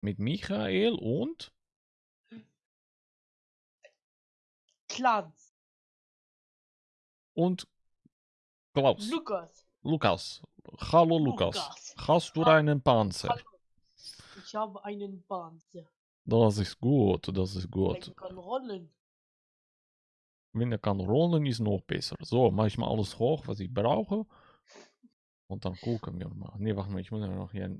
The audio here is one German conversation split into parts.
Mit Michael und? Clans. Und Klaus. Lukas. Lukas. Hallo Lukas. Lukas. Hast du Ha- einen Panzer? Hallo. Ich habe einen Panzer. Das ist gut, das ist gut. Der kann rollen. Wenn er kann rollen, ist noch besser. So, mache ich mal alles hoch, was ich brauche. Und dann gucken wir mal. Ne, warte mal, ich muss ja noch hier.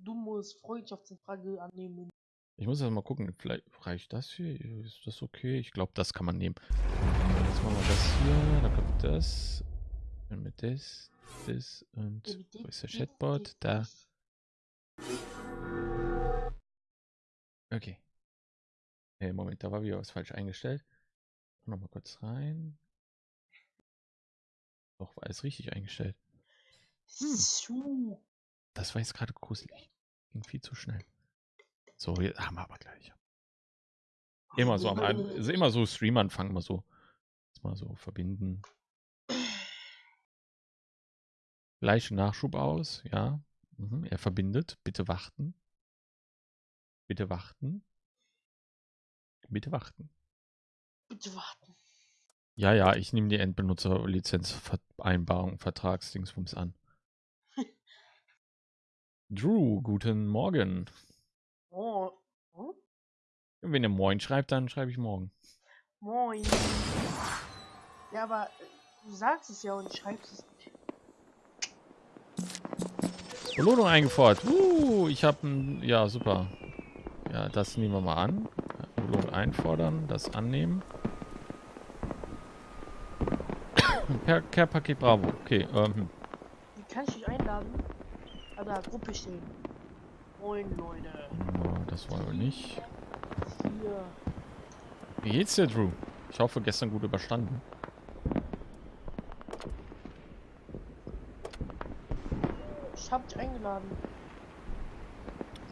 Du musst Freundschaftsanfrage annehmen. Ich muss ja mal gucken, vielleicht reicht das hier. Ist das okay? Ich glaube, das kann man nehmen. Jetzt machen wir das hier, dann kommt das. Dann mit das, das und wo ist der Chatbot? Da. Okay. Hey, Moment, da war wieder was falsch eingestellt. Nochmal kurz rein. Doch, war alles richtig eingestellt. So. Das war jetzt gerade gruselig. Ging viel zu schnell. So, jetzt haben wir aber gleich. Immer so am also immer so Stream-Anfang, mal so. Jetzt mal so verbinden. Gleichen Nachschub aus, ja. Mhm, er verbindet. Bitte warten. Bitte warten. Bitte warten. Bitte warten. Ja, ja, ich nehme die Endbenutzerlizenzvereinbarung, Vertragsdingsbums an. Drew, guten Morgen. Oh. Hm? Wenn ihr Moin schreibt, dann schreibe ich morgen. Moin. Ja, aber äh, du sagst es ja und schreibst es nicht. Belohnung eingefordert. Uh, ich habe ein. Ja, super. Ja, das nehmen wir mal an. Belohnung einfordern, das annehmen. Per Care-Paket Bravo. Okay, ähm, Wie kann ich Gruppe stehen. Moin, Leute. no, das wollen wir nicht. Hier. Wie geht's dir, Drew? Ich hoffe, gestern gut überstanden. Ich hab dich eingeladen.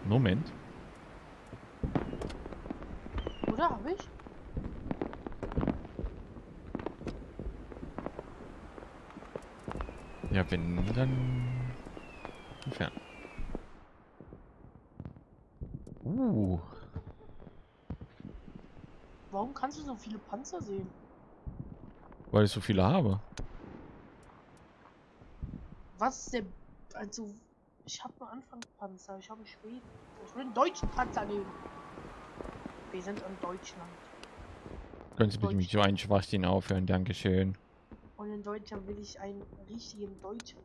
Moment. Oder hab ich? Ja, wenn, dann... Entfernen. Uh, Warum kannst du so viele Panzer sehen? weil ich so viele habe. Was ist der. Also. Ich habe nur Anfangspanzer. Ich habe einen Schweden. Ich will einen deutschen Panzer nehmen. Wir sind in Deutschland. Können Sie bitte mit so einen Schwachsinn aufhören? Dankeschön. Und in Deutschland will ich einen richtigen Deutschen.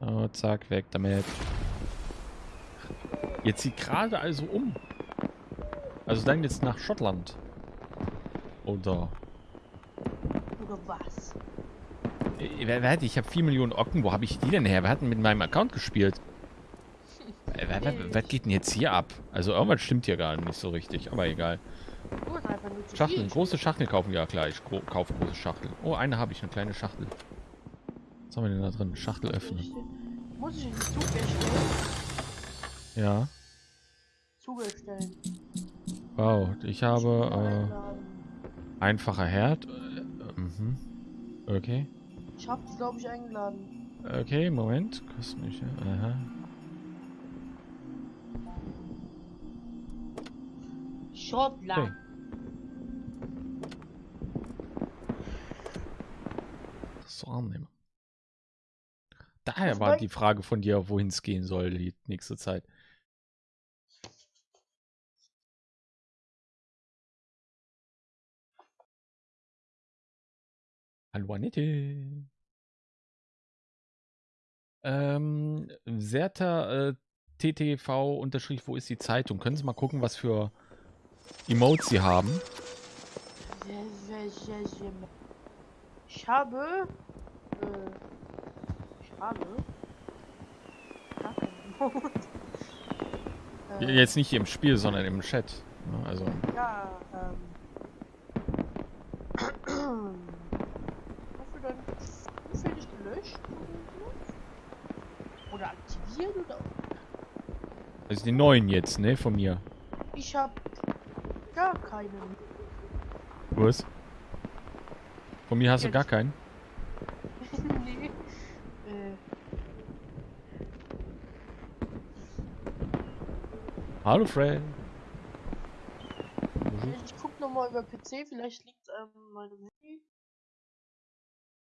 Oh, zack, weg damit. Jetzt zieht gerade also um. Also dann jetzt nach Schottland. Oder... Oder was? Äh, wer, wer hat, ich habe 4 Millionen Ocken. Wo habe ich die denn her? Wer hat denn mit meinem Account gespielt? Äh, wer, wer, was geht denn jetzt hier ab? Also irgendwas stimmt hier gar nicht so richtig. Aber egal. Schachteln, große Schachteln kaufen. Ja klar, ich kaufe große Schachteln. Oh, eine habe ich, eine kleine Schachtel. Was haben wir denn da drin? Schachtel öffnen. Muss ich in den Zug erstellen? Ja. Zug erstellen. Wow, ich habe äh, einfacher Herd. Äh, mhm. Okay. Ich hab dich, glaube ich, eingeladen. Okay, Moment. Kostet nicht. Aha. Schottland. Okay. So annehmen. Daher war die Frage von dir, wohin es gehen soll die nächste Zeit. Hallo Annette. Ähm, Serta äh, TTV unterstrich, wo ist die Zeitung? Können Sie mal gucken, was für Emotes Sie haben? Sehr, sehr, sehr, sehr. Ich habe. Äh, keinen Mond. Äh, Jetzt nicht hier im Spiel, sondern im Chat. Ne? Also, Ja, ähm. Wofür dann zufällig gelöscht oder aktiviert oder. also die neuen jetzt, ne, von mir. Ich hab gar keinen. Was? Von mir hast du Jetzt. gar keinen? nee. Äh. Hallo Fred. Ich guck nochmal über PC, vielleicht liegt es an meinem Handy.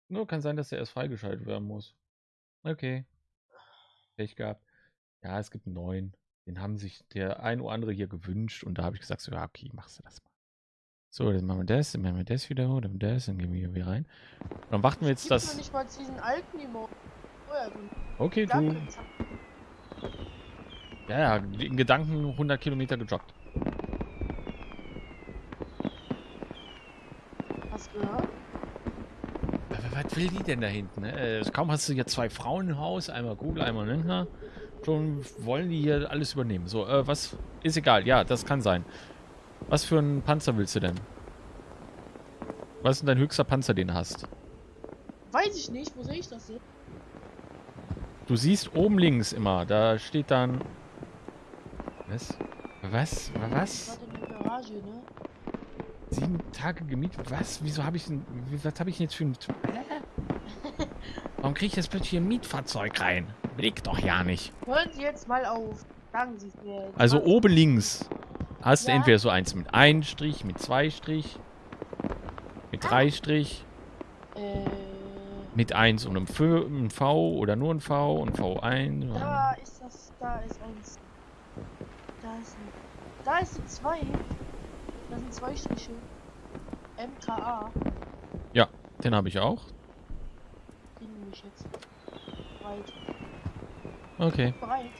Nur kann sein, dass er erst freigeschaltet werden muss. Okay. Pech gehabt. Ja, es gibt einen neuen. Den haben sich der ein oder andere hier gewünscht und da habe ich gesagt, so, ja, okay, machst du das mal. So, dann machen wir das, dann machen wir das wieder, dann das, dann gehen wir hier wieder rein. Dann warten wir jetzt Gibt's das. noch nicht mal diesen alten Emote. Ja, den Okay, du. Ja, ja, in Gedanken 100 Kilometer gejoggt. Hast du gehört? Was will die denn da hinten? Ne? Äh, kaum hast du hier zwei Frauen im Haus, einmal Google, einmal Ninja. Schon wollen die hier alles übernehmen. So, äh, was? Ist egal, ja, das kann sein. Was für einen Panzer willst du denn? Was ist denn dein höchster Panzer, den du hast? Weiß ich nicht, wo sehe ich das jetzt? Du siehst oben links immer, da steht dann. Was? Was? Was? Garage, ne? Sieben Tage gemietet? Was? Wieso habe ich denn. Was habe ich denn jetzt für ein. Hä? Warum kriege ich jetzt plötzlich hier ein Mietfahrzeug rein? Blick doch ja nicht. Hören Sie jetzt mal auf. Sagen Sie es mir. Also oben links hast du Ja. entweder so eins mit ein Strich, mit zwei Strich, mit drei Strich, Äh, mit eins und einem V, einem v oder nur ein V und V1. da ist das. Da ist eins. Da ist ein. Da ist ein zwei. Da sind zwei Striche. MKA. Den habe ich auch. Den nehme ich jetzt. Breit. Okay. Breit.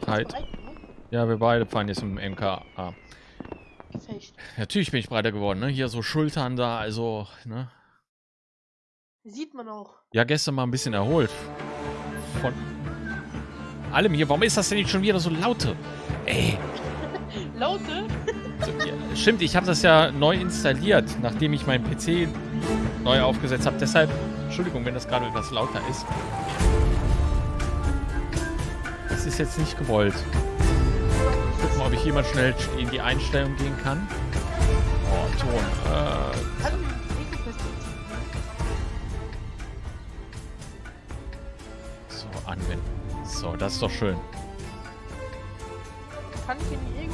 Breit, ne? Ja, wir beide fahren jetzt im MKA. Gefecht. Natürlich bin ich breiter geworden, ne? Hier so Schultern da, also, ne? Sieht man auch. Ja, gestern mal ein bisschen erholt. Von allem hier. Warum ist das denn nicht schon wieder so laute? Ey. Laute? So, ja, stimmt, ich habe das ja neu installiert, nachdem ich meinen PC neu aufgesetzt habe. Deshalb, Entschuldigung, wenn das gerade etwas lauter ist. Das ist jetzt nicht gewollt. Gucken mal, ob ich mal schnell in die Einstellung gehen kann. Oh, Ton. Äh, So, das ist doch schön. Kann ich in die gehen?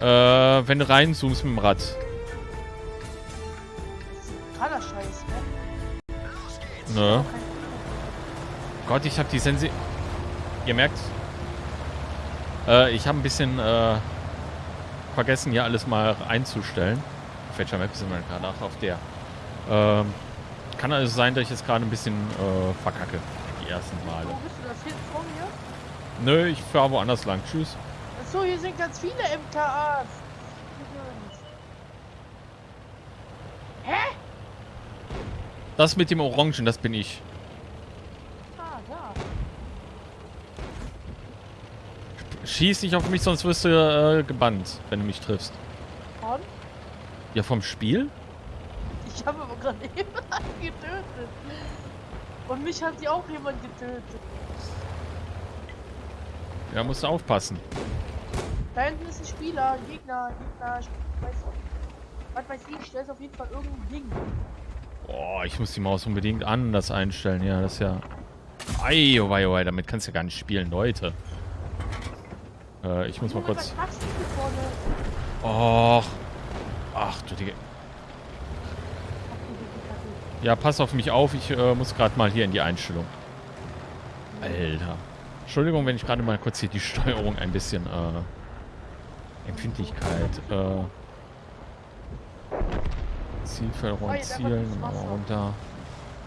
Äh, wenn du reinzoomst mit dem Rad. Totaler Scheiß, ne? Ne? Gott, ich habe die Sensi... Ihr merkt, äh, ich habe ein bisschen äh, vergessen, hier alles mal einzustellen. Auf welcher Map sind wir gerade? Ach, auf der. Ähm, kann also sein, dass ich jetzt gerade ein bisschen äh, verkacke. Ersten Male. Wo bist du das hinten vor mir? Nö, ich fahre woanders lang. Tschüss. Achso, hier sind ganz viele MKAs. Hä? Das mit dem Orangen, das bin ich. Ah, da. Schieß nicht auf mich, sonst wirst du äh, gebannt, wenn du mich triffst. Und? Ja, vom Spiel? Ich habe aber gerade jemanden getötet. Und mich hat sie auch jemand getötet. Ja, musst du aufpassen. Da hinten ist ein Spieler, ein Gegner, ein Gegner. Ich weiß, was weiß ich, der ist auf jeden Fall irgendein Ding. Boah, ich muss die Maus unbedingt anders einstellen. Ja, das ist ja... Ei, oh wei, oh damit kannst du ja gar nicht spielen, Leute. Äh, ich muss mal kurz... Och. Ach, du Digga. Ach, du dicke Kacke. Ja, pass auf mich auf. Ich äh, muss gerade mal hier in die Einstellung. Alter. Entschuldigung, wenn ich gerade mal kurz hier die Steuerung ein bisschen... Äh, Empfindlichkeit. Äh, Zielförderung, Zielen, runter.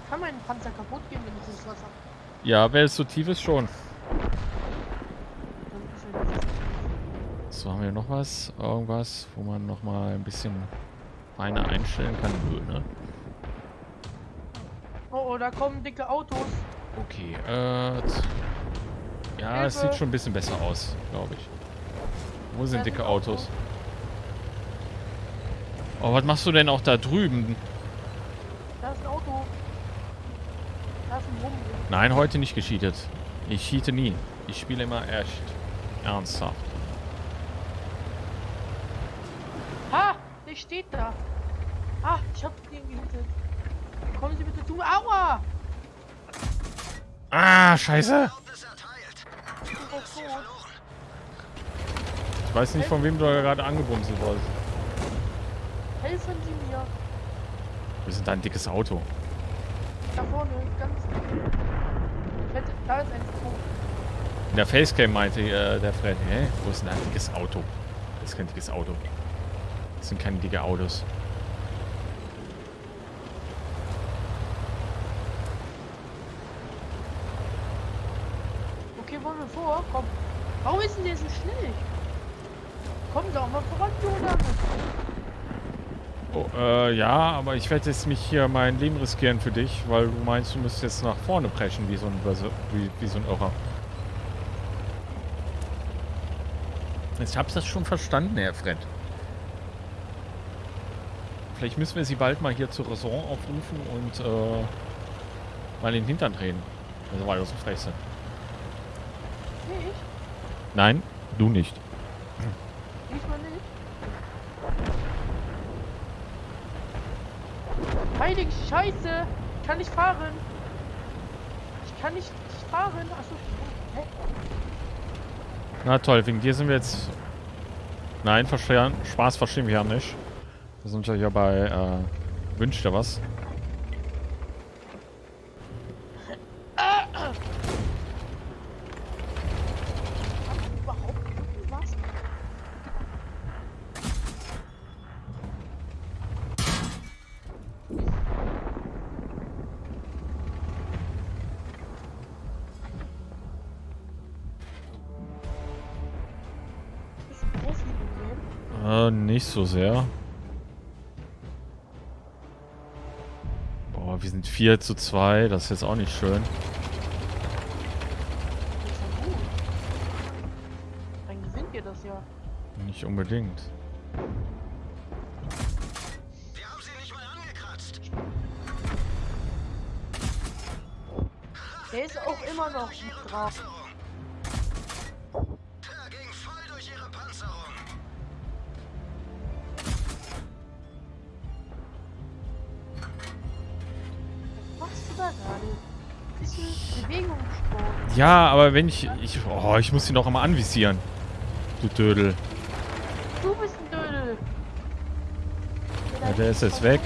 Kann mein Panzer kaputt gehen, wenn ich ins Wasser. Ja, wenn es so tief ist, schon. So, haben wir noch was? Irgendwas, wo man noch mal ein bisschen feiner einstellen kann? Nö, ne? Oh, oh, da kommen dicke Autos. Okay, äh... Ja, es sieht schon ein bisschen besser aus, glaube ich. Wo sind dicke Autos? Oh, was machst du denn auch da drüben? Da ist ein Auto. Da ist ein Rum. Nein, heute nicht gecheatet. Ich cheate nie. Ich spiele immer echt ernsthaft. Ha! Der steht da. Ah, ich hab den gehittet. Kommen Sie bitte zu. Aua! Ah, scheiße. Ich weiß nicht, von wem du gerade angebumselt wurdest. Helfen Sie mir. Wir sind da ein dickes Auto. Da vorne, ganz. Ich hätte, da ist ein Punkt. In der Facecam meinte äh, der Fred, hä, wo ist denn ein dickes Auto? Das ist kein dickes Auto. Das sind keine dicke Autos. Okay, wollen wir vor? Komm. Warum ist denn der so schnell? Komm doch mal voran, Jonas. Oh, äh, ja, aber ich werde jetzt mich hier mein Leben riskieren für dich, weil du meinst, du müsst jetzt nach vorne preschen wie so ein, wie, wie so ein Irrer. Ich hab's das schon verstanden, Herr Fred. Vielleicht müssen wir sie bald mal hier zur Raison aufrufen und äh, mal in den Hintern drehen. Also weil wir so frech sind. Nee, ich. Nein, du nicht. Diesmal nicht. Heilige Scheiße! Ich kann nicht fahren! Ich kann nicht, fahren! Achso. Hä? Na toll, wegen dir sind wir jetzt... Nein, verstehen, Spaß verstehen wir ja nicht. Wir sind ja hier bei, äh, Wünsch dir was. So sehr. Boah, wir sind 4 zu 2, das ist jetzt auch nicht schön. Das ist ja gut. Dann gewinnt ihr das ja. Nicht unbedingt. Wir haben sie nicht mal angekratzt. Der ist auch immer noch drauf. Ja, aber wenn ich... ich oh, ich muss ihn doch einmal anvisieren. Du Dödel. Du bist ein Dödel. Ja, der ist jetzt weg.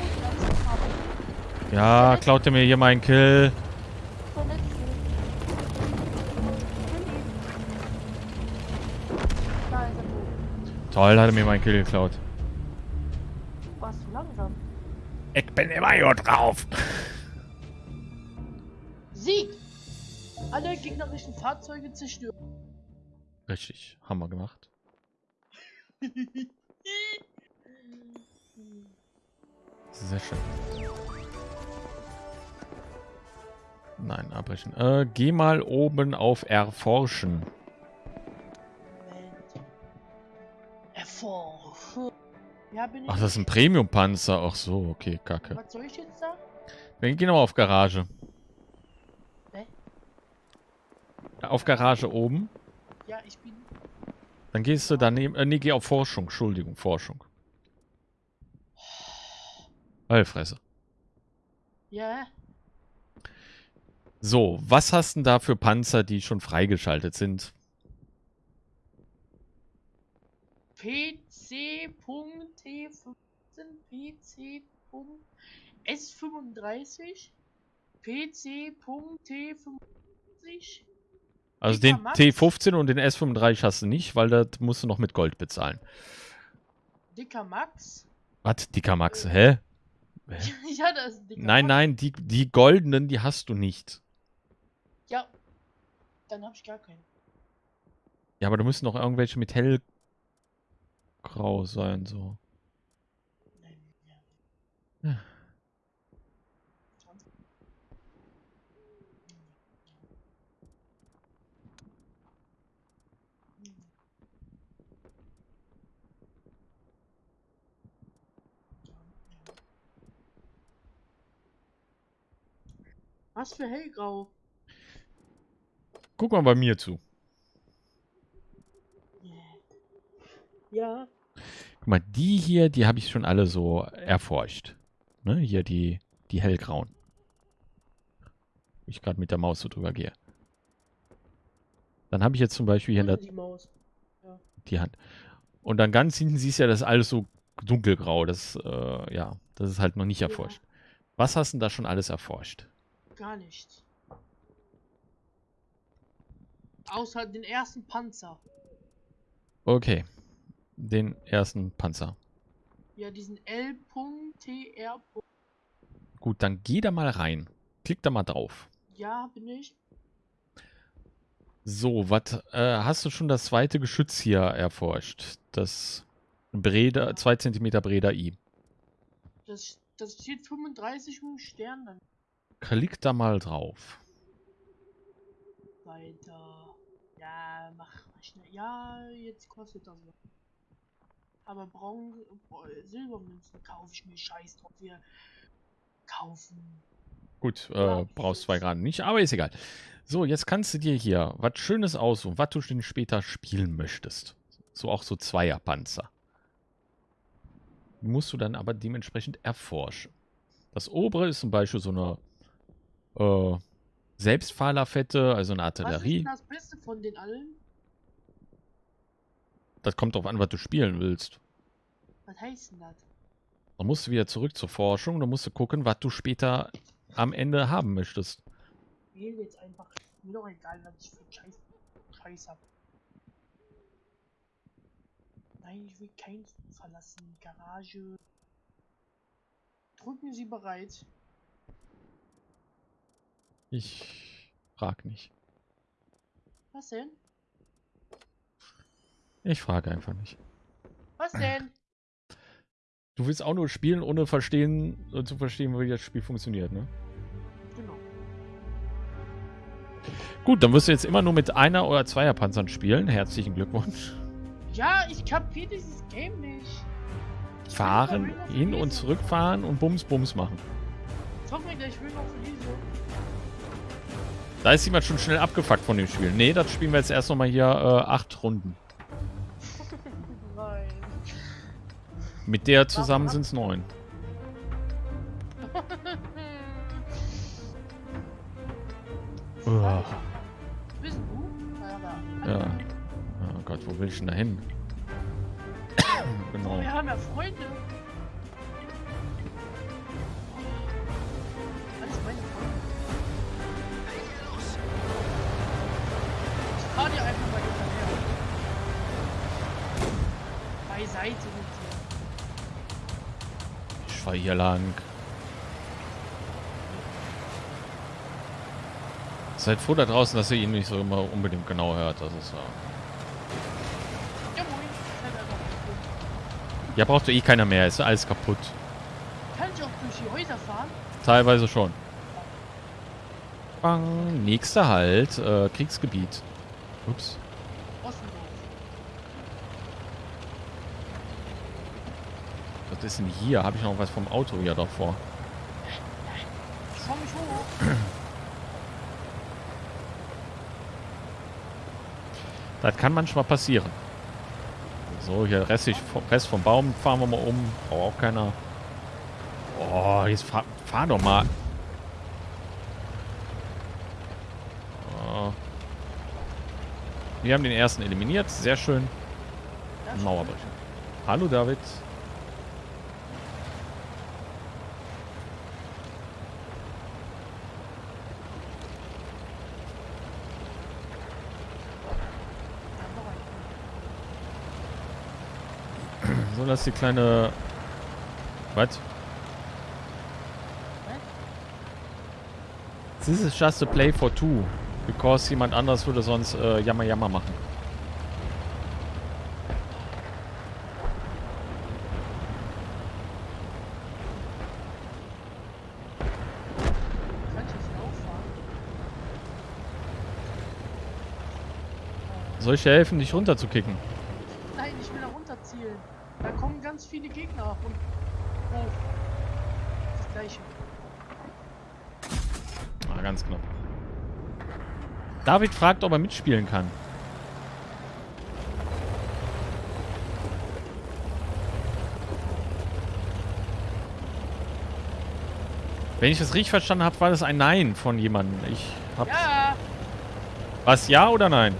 Ja, klaut er mir hier meinen Kill. Toll, hat er mir meinen Kill geklaut. Du warst zu langsam. Ich bin immer hier drauf. Gegnerischen Fahrzeuge zerstören. Richtig, haben wir gemacht. Sehr schön. Nein, abbrechen. Äh, geh mal oben auf Erforschen. Erforschen. Ja. Ach, das ist ein Premium-Panzer. Ach so, okay, kacke. Was soll ich jetzt da? Wir gehen aber auf Garage. Hä? Auf Garage oben. Ja, ich bin. Dann gehst du daneben. Äh, nee, geh auf Forschung. Entschuldigung, Forschung. Heilfresse. Ja. So, was hast denn da für Panzer, die schon freigeschaltet sind? PC.T15, PC.S35, PC.T55, Also den Max. T15 und den S35 hast du nicht, weil das musst du noch mit Gold bezahlen. Dicker Max. Was? Dicker Max? Hä? ja, das ist dicker Nein, Max. nein, die, die goldenen, die hast du nicht. Ja. Dann hab ich gar keinen. Ja, aber da müssen noch irgendwelche mit hellgrau sein, so. Nein, ja. Ja. Was für hellgrau? Guck mal bei mir zu. Ja. Guck mal, die hier, die habe ich schon alle so erforscht. Ne, hier die, die hellgrauen. Ich gerade mit der Maus so drüber gehe. Dann habe ich jetzt zum Beispiel hier in der, Die Maus. die Hand. Und dann ganz hinten siehst du ja, das ist alles so dunkelgrau. Das, äh, ja, das ist halt noch nicht Ja. erforscht. Was hast du denn da schon alles erforscht? Gar nichts. Außer den ersten Panzer. Okay. Den ersten Panzer. Ja, diesen L.TR. Gut, dann geh da mal rein. Klick da mal drauf. Ja, bin ich. So, was äh, hast du schon das zweite Geschütz hier erforscht? Das Breda, 2 cm Breda I. Das, das steht 35 mit Stern dann Klick da mal drauf. weiter. Ja, mach mal schnell. Ja, jetzt kostet das was. Aber Braun, äh, Silbermünzen kaufe ich mir scheiß drauf. Wir kaufen. Gut, äh, brauchst zwar gerade nicht, aber ist egal. So, jetzt kannst du dir hier was Schönes aussuchen, was du denn später spielen möchtest. So auch so Zweierpanzer. Musst du dann aber dementsprechend erforschen. Das obere ist zum Beispiel so eine äh, Selbstfahrerfette, also eine Was ist Artillerie. das Beste von den allen? Das kommt drauf an, was du spielen willst. Was heißt denn das? Dann musst du wieder zurück zur Forschung, dann musst du gucken, was du später am Ende haben möchtest. Ich wähle jetzt einfach. Mir doch egal, was ich für Scheiß, Scheiß hab. Nein, ich will kein verlassen. Garage. Drücken Sie bereit. Ich frag nicht. Was denn? Ich frage einfach nicht. Was denn? Du willst auch nur spielen, ohne verstehen, zu verstehen, wie das Spiel funktioniert, ne? genau. Gut, dann wirst du jetzt immer nur mit einer oder zweier Panzern spielen. Herzlichen Glückwunsch. Ja, ich kapier dieses Game nicht. Ich Fahren, hin und zurückfahren und Bums Bums machen. Gleich, ich will noch lesen. Da ist jemand schon schnell abgefuckt von dem Spiel. Nee, das spielen wir jetzt erst nochmal hier äh, acht Runden. Nein. Mit der zusammen sind es neun. Ja. Oh Gott, wo will ich denn da hin? genau. Wir haben ja Freunde. Fahr hier lang. Seid froh da draußen, dass ihr ihn nicht so immer unbedingt genau hört. Das ist ja. Ja, braucht eh keiner mehr. Ist alles kaputt. Kann ich auch durch die Häuser fahren? Teilweise schon. Bang. Nächster Halt. Äh, Kriegsgebiet. Ups. Was ist denn hier? Habe ich noch was vom Auto hier davor? Ich fahr mich hoch. Das kann manchmal passieren. So, hier Rest, Rest vom Baum fahren wir mal um. Braucht auch keiner. Oh, jetzt fahr, fahr doch mal. Oh. Wir haben den ersten eliminiert. Sehr schön. Mauerbrecher. Hallo David. Das ist die kleine... Was? This is just a play for two. Because jemand anders würde sonst äh, Jammer Jammer machen. Soll ich dir helfen, dich runterzukicken? Nein, ich will da runterzielen. Da kommen ganz viele Gegner und hoch. Das gleiche. Ah, ganz knapp. David fragt, ob er mitspielen kann. Wenn ich das richtig verstanden habe, war das ein Nein von jemandem. Ich hab Ja, was ja oder nein?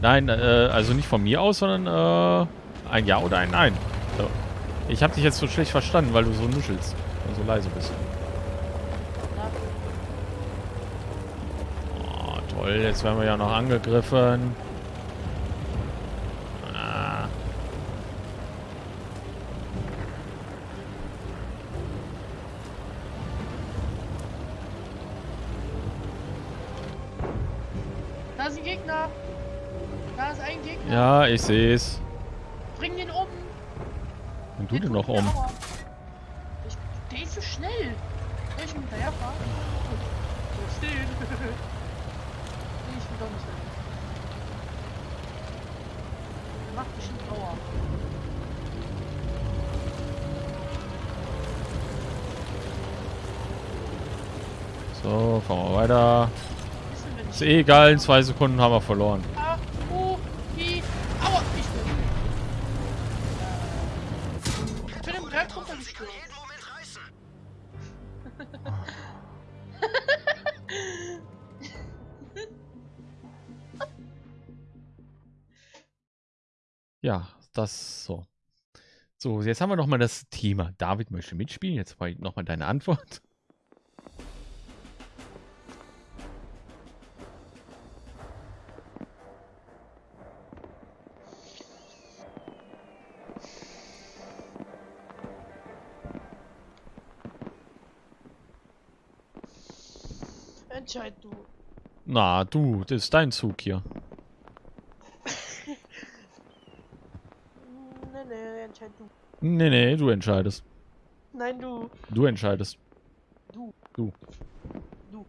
Nein, äh, also nicht von mir aus, sondern äh, ein Ja oder ein Nein. Ich habe dich jetzt so schlecht verstanden, weil du so nuschelst und so leise bist. Oh, toll, jetzt werden wir ja noch angegriffen. Ja, ich sehe es. Bring den um. Und du tut noch um? Ich, der ist so schnell. Soll ich ihm hinterherfahren? So stehen. ich will doch nicht dahin. Der macht bestimmt Aua. So, fahren wir weiter. Ist eh egal, in zwei Sekunden haben wir verloren. So, jetzt haben wir nochmal das Thema. David möchte mitspielen. Jetzt nochmal deine Antwort. Entscheid du. Na, du, das ist dein Zug hier. Nee, nee, entscheid du. Nee, nee, du entscheidest. Nein, du. Du entscheidest. Du. Du. Du.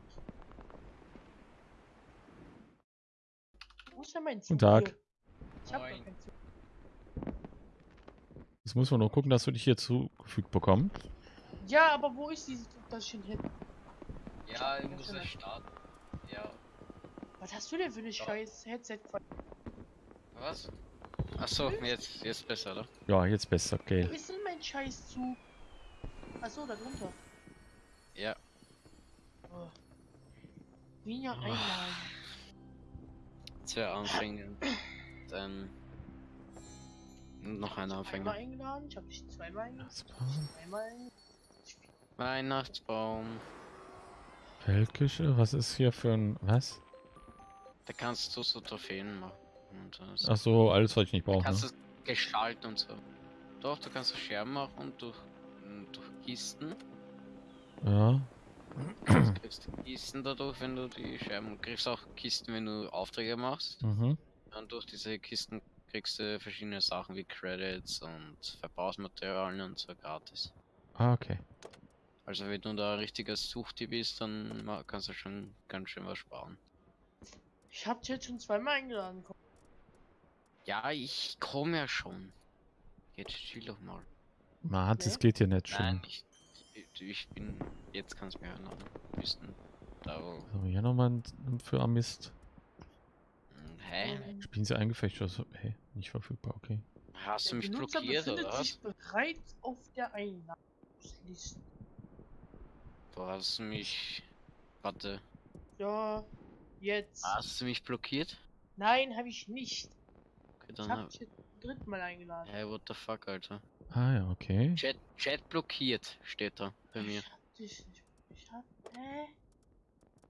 Wo ist denn mein Zug? Guten Tag. Hier? Ich hab gar Moin. keinen Zug. Jetzt muss man nur gucken, dass wir dich hier zugefügt bekommen. Ja, aber wo ist dieses Zug, das schon hin? Ja, ich Ja, muss mal. starten. Ja. Was hast du denn für eine Ja. scheiß Headset? Was? Achso, jetzt, jetzt besser, oder? Ja, jetzt besser, Wo okay. ist denn mein scheiß Zug? Achso, da drunter. Ja. Oh. Wiener Einlagen. Zwei Anfänger. Dann. Noch ein Anfänger. eingeladen, ich hab dich zweimal eingeladen. Eingeladen. Weihnachtsbaum. Feldküche, was ist hier für ein. Was? Da kannst du so Trophäen machen. Und das, Ach so, alles, was ich nicht brauche. kannst Ne? du gestalten und so. Doch, du kannst so Scherben machen durch, durch Kisten. Ja. Du kriegst Kisten dadurch, wenn du die Scherben. Du kriegst auch Kisten, wenn du Aufträge machst. Mhm. Und durch diese Kisten kriegst du verschiedene Sachen wie Credits und Verbrauchsmaterialien und so gratis. Ah, okay. Also wenn du da ein richtiger Suchti bist, dann kannst du schon ganz schön was sparen. Ich hab dich jetzt schon zweimal eingeladen. Ja, ich komme ja schon. Jetzt chill doch mal. Man, das Nee. geht hier nicht schon. Nein, ich, ich, ich bin. Jetzt kannst du mir. Bist du da wo. So, hier nochmal ein für Amist. Hm, Hä? Ähm, Spielen sie eingefecht oder so? Hey, nicht verfügbar, okay. Hast du mich Benutzer blockiert oder was? sich bereits auf der Einladungsliste. Du hast mich. Warte. Ja, jetzt. Hast du mich blockiert? Nein, habe ich nicht. Okay, Ich dann hab dich dritten Mal eingeladen. Hey, what the fuck, Alter. Ah ja, okay. Chat, Chat blockiert, steht da bei mir. Ich hab dich nicht. Ich hab. Hä?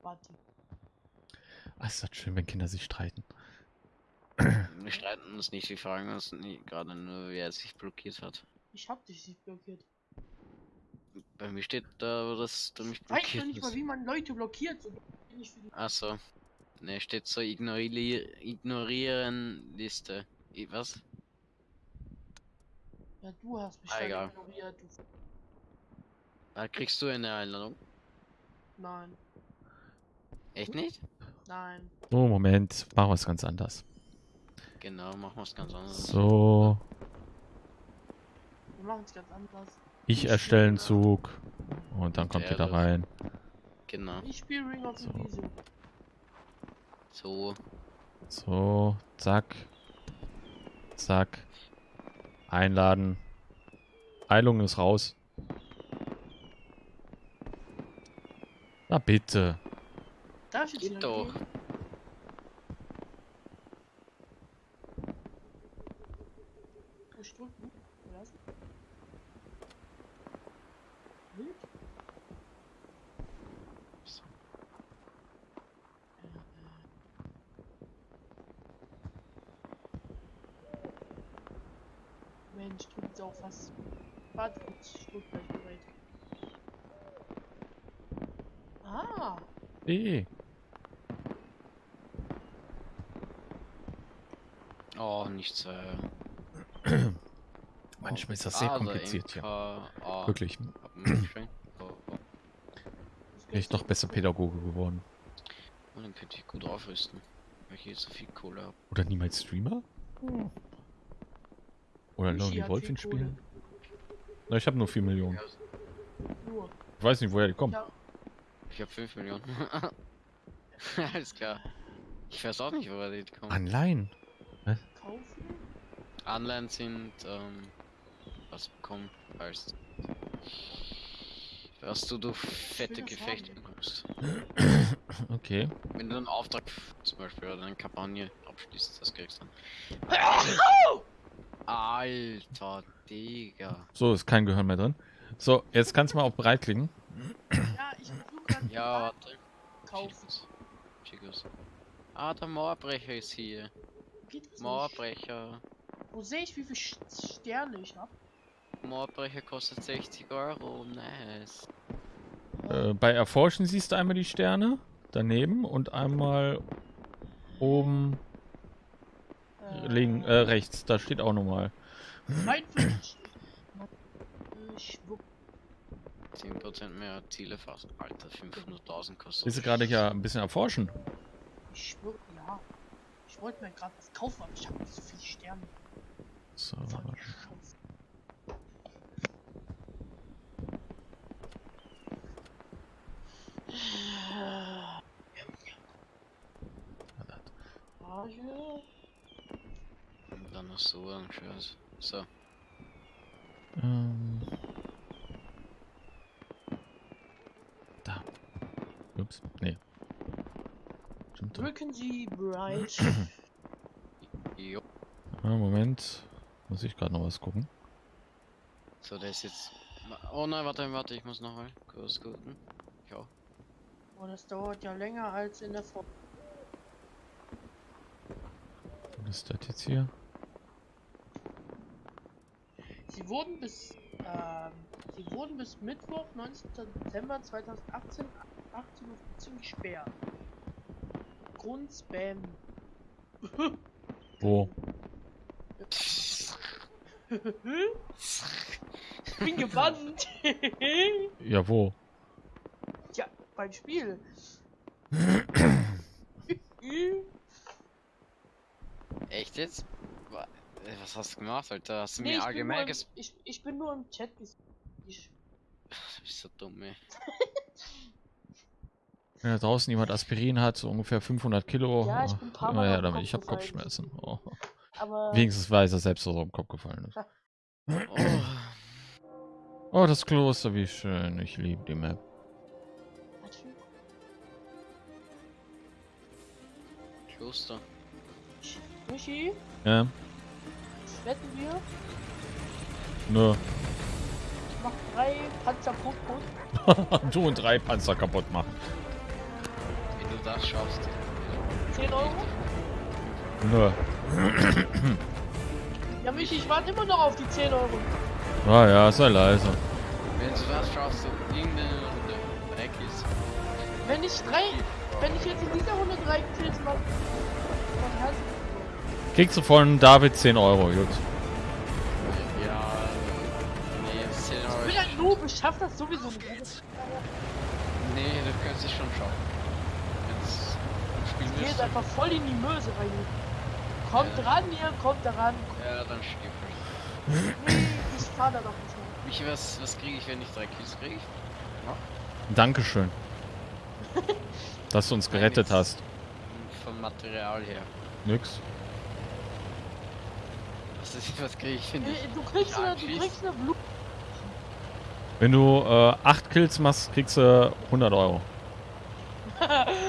Warte. Ah, ist das schön, wenn Kinder sich streiten. Wir streiten uns nicht, wir fragen uns nie, gerade nur, wer sich blockiert hat. Ich hab dich nicht blockiert. Bei mir steht da, dass du mich Ich weiß blockiert nicht mal, wie man Leute blockiert. So Achso. Ne, steht so ignorier ignorieren Liste. I was? ja, du hast mich Ah, egal. ignoriert. Du. Da kriegst du eine Einladung. Nein, Echt nicht? nein. Oh, Moment. Machen wir es ganz anders. Genau, machen wir es ganz anders. So. Wir machen es ganz anders. Ich erstelle einen Zug. Und dann kommt ihr da rein. Genau. Ich spiele Ring of So. Elysium. So. So, zack. Zack. Einladen. Eilung ist raus. Na bitte. Geht wieder doch. gehen? Ich drück U. Lassen. Wild? Äh, Auch was. Warte ich gleich bereit. Ah, B. Oh, nichts. Äh, Manchmal ist das sehr ah, der kompliziert, ja. MK, ah, Wirklich. mich geschenkt. Oh, oh. ich noch besser Pädagoge geworden. Und dann könnte ich gut aufrüsten. Weil ich jetzt so viel Kohle habe. Oder niemals Streamer? Oder Lonely Wolf viel in Kohle. Spielen? Na, ich habe nur 4 Millionen. Nur. Ich weiß nicht, woher die kommen. Ja, Ich habe 5 Millionen. Alles klar. Ich weiß auch nicht, woher die kommen. Anleihen. kaufen? Anleihen sind, ähm, was bekommen heißt. Was du durch fette Gefechte bekommst. Okay. Wenn du einen Auftrag zum Beispiel oder eine Kampagne abschließt, das kriegst du dann. Alter, Digga. So, ist kein Gehirn mehr drin. So, jetzt kannst du mal auf bereit klicken. Ja, ich versuche gerade Ja, warte. kaufen. Ah, der Mauerbrecher ist hier. Mauerbrecher. Wo sehe ich, wie viele Sterne ich habe? Mauerbrecher kostet 60 Euro. Nice. Äh, bei Erforschen siehst du einmal die Sterne daneben und einmal oben link, äh, rechts. Da steht auch nochmal. 42. Ich wupp. 10% mehr Ziele fassen. Alter, 500.000 kostet. Bist du gerade hier ein bisschen erforschen? Ich schwör, ja. Ich wollte mir gerade was kaufen, aber ich habe nicht so viele Sterne. So. Die Scheiße. Rage. Und dann noch so ein Scheiß. So. Ähm. Da. Ups. Nee. Stimmt. Drücken Sie Bright. Jo. Ah, Moment. Muss ich gerade noch was gucken. So, der ist jetzt. Oh nein, warte, warte, ich muss noch mal kurz gucken. Ja. Oh, das dauert ja länger als in der Vor. Was ist das jetzt hier? Sie wurden bis ähm, sie wurden bis Mittwoch, 19. Dezember 2018 18.15 Uhr gesperrt. Grund Spam. Wo? Ich bin gebannt. Ja, wo? Tja, beim Spiel. Echt jetzt? Äh, Was hast du gemacht, Alter? Hast du Nee, mir ich, bin nur allgemein im, ges... ich, ich bin nur im Chat ges ich, Du bist so dumm, ey. Wenn da draußen jemand Aspirin hat, so ungefähr 500 Kilo. Ja, ich bin ein paar Mal her am damit. Ich habe gefallen. Kopfschmerzen. Oh. Aber Wenigstens weiß er selbst, dass er am Kopf gefallen ist. Oh, Oh, das Kloster, wie schön. Ich liebe die Map. Kloster. Michi, Ja, wetten wir, nö. ich mach drei Panzer kaputt. du und drei Panzer kaputt machen. Wenn du das schaffst. 10 Euro? Nö. Ja, Michi, ich warte immer noch auf die 10 Euro. Ah ja, sei leise. Wenn du das schaffst, so irgendeine Runde weg ist. Wenn ich drei, wenn ich jetzt in dieser Runde drei Kills mache, dann heißt Kriegst du von David 10 Euro, gut. Ja, nee, jetzt 10 Euro. ich bin ein Noob, ich schaff das sowieso nicht. Nee, das kannst du schon schaffen. Jetzt spielen Ich geh wir jetzt einfach voll in die Möse rein. Kommt Ja. ran, ihr, kommt da ran. Ja, dann stirb Nee, ich fahr da doch nicht mehr. ich. Was, was kriege ich, wenn ich drei Kills kriege? Dankeschön. dass du uns gerettet Nichts. hast. Vom Material her. Nix. Was, ist, was kriege ich, wenn ich... Du kriegst Ja, eine, du kriegst eine Blut. Wenn du äh, 8 Kills machst, kriegst du 100 Euro.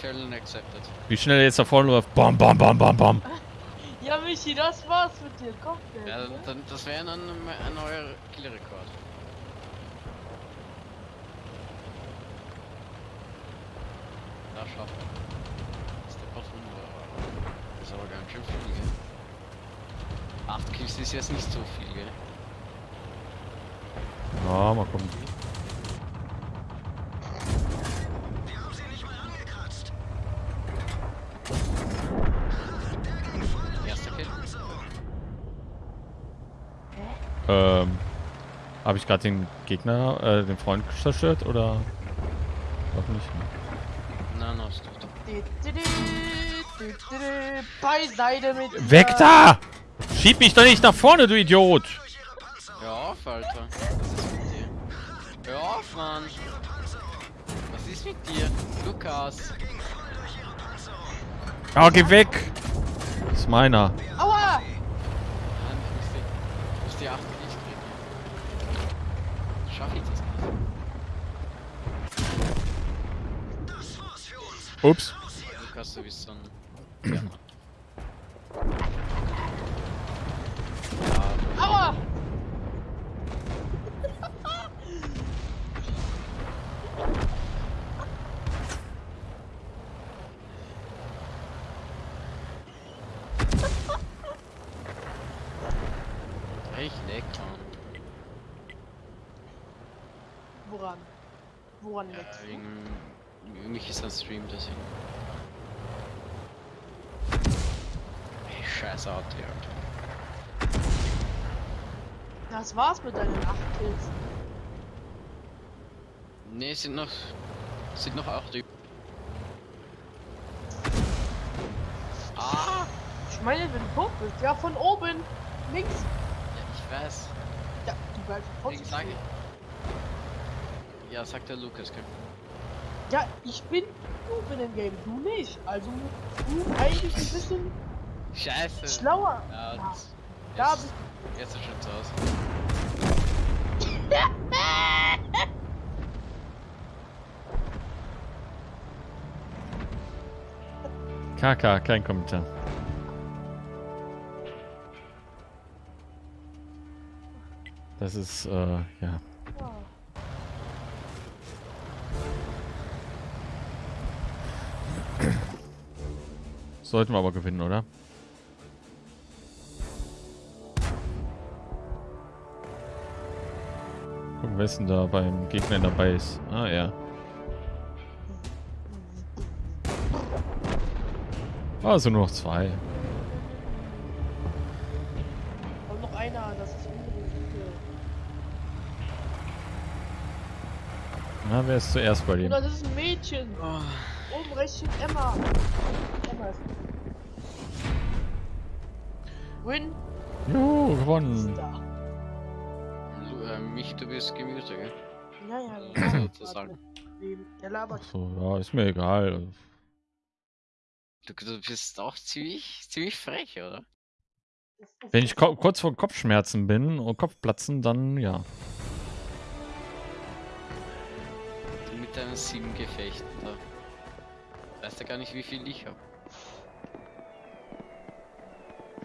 Challenge accepted. Wie schnell er jetzt da vorne läuft. Bam, bam, bam, bam, bam. Ja, Michi, das war's mit dir. Komm. Ja, dann, dann, das wäre dann ein neuer Killrekord. Da schafft er. Das ist der Patrone. Das ist aber ganz schön viel, gell? 8 Kills ist jetzt nicht so viel, gell? Ja, mal gucken. Wir haben sie nicht mal angekratzt. Erster Kill. Panzerung. Ähm, habe ich gerade den Gegner, äh, den Freund zerstört oder? Doch nicht. Nein, hast du. Beiseite mit. Weg da! Schieb mich doch nicht nach vorne, du Idiot! Hör auf, Alter. Was ist mit dir? Hör auf, Mann. Was ist mit dir? Lukas. Ja, geh weg! Das ist meiner. Aua! Mann, ich muss die, ich muss die 8 Kills kriegen. Schaff ich das nicht. Das war's für uns. Ups. Lukas, du bist so ein... Ja. ja, Aua! echt leck. Woran? Woran Ja, liegt's? wegen... Mich ist ein Stream, deswegen. Ey, scheiß Auto, Alter. Das war's mit deinen 8 Kills. Ne, es sind noch... es sind noch 8 übrig. Ah! Ich meine, wenn du tot bist, ja, von oben, links. Ja, ich weiß. Ja, du bleibst trotzdem stehen. Ja, sagt der Lukas, gell? Ja, ich bin du in dem Game, du nicht. Also du eigentlich ein bisschen Scheiße! schlauer. Ja, Ja, da jetzt, jetzt ist schon zu Hause. KK, kein Kommentar. Das ist, äh. Ja. Sollten wir aber gewinnen, oder? Wer ist denn da beim Gegner dabei ist. Ah, ja. Also nur noch zwei. Und noch einer, das ist unbedingt. Na, wer ist zuerst bei dem? das ist ein Mädchen. Oh, Oben rechts steht Emma. Emma ist. Win Juhu, ist gewonnen. da. Mich, du bist Gemüse, gell? Ja, ja, ja. Sozusagen. Der labert. So, ja, ist mir egal. Du, du bist auch ziemlich, ziemlich frech, oder? Wenn ich kurz vor Kopfschmerzen bin und Kopfplatzen, dann ja. Du mit deinen sieben Gefechten da. Weißt du gar nicht, wie viel ich hab.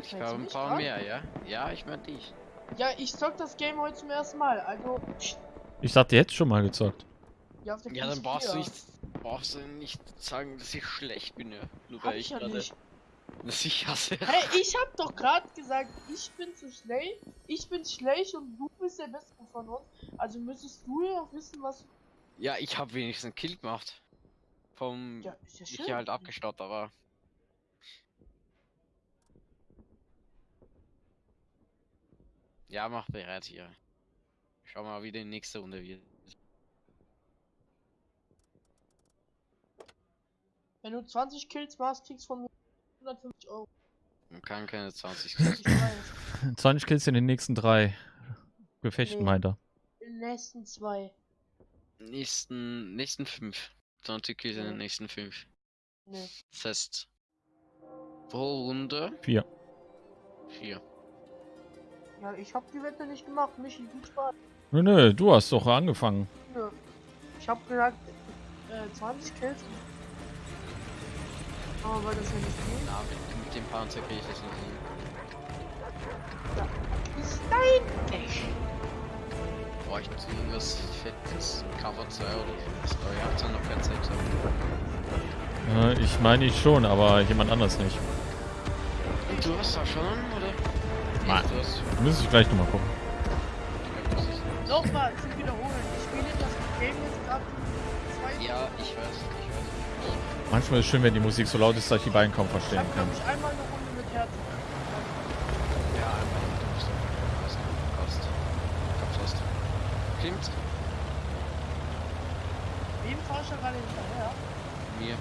Ich habe ein paar mehr, ja? Ja, ich mein dich. Ja, ich zock das Game heute zum ersten Mal. Also, pst, Ich dachte, jetzt schon mal gezockt. ja, auf der Ja, dann PS4. brauchst du nicht, brauchst du nicht sagen, dass ich schlecht bin, ja. Nur Hab weil ich ich ja gerade, nicht. dass ich hasse. Hey, ich hab doch gerade gesagt, ich bin zu schlecht, ich bin schlecht und du bist der Beste von uns. Also müsstest du ja auch wissen, was. Ja, ich habe wenigstens einen Kill gemacht. Vom, Ja, ist ja ich schön. hier halt abgestaut, aber. Ja, mach bereit hier. Schau mal, wie die nächste Runde wird. Wenn du 20 Kills machst, kriegst du von mir 150 Euro. Man kann keine 20 Ich weiß. 20 Kills in den nächsten drei Gefechten, Nee. meint er. In den nächsten zwei. nächsten, nächsten 5. 20 Kills in Ja. den nächsten 5. Nee. Das heißt, pro Runde Vier. 4. Ja, ich hab die Wette nicht gemacht. Michi, viel Spaß. Nö, nö, du hast doch angefangen. Nö. Ich hab gesagt, äh, 20 Kills. Aber weil das ja nicht geht. Na, mit, mit dem Panzer kriege ich das nicht hin. Ist dein Pech. Bräuchten Sie irgendwas fettes Cover 2 oder was? Aber ihr habt ja noch kein Zeit. Äh, ich meine ich schon, aber jemand anders nicht. Und du hast da schon, hast. Müsste ich gleich nochmal gucken. Nochmal, zum Wiederholen. Ich spiele das Game jetzt gerade zwei. Ja, ich weiß, ich weiß. Manchmal ist es schön, wenn die Musik so laut ist, dass ich die beiden kaum Ich verstehen habe, kann. ich, einmal eine Runde mit Herzen. Ja, einmal. Komm fast. Klingt Wem fahr ich da gerade hinterher? mir.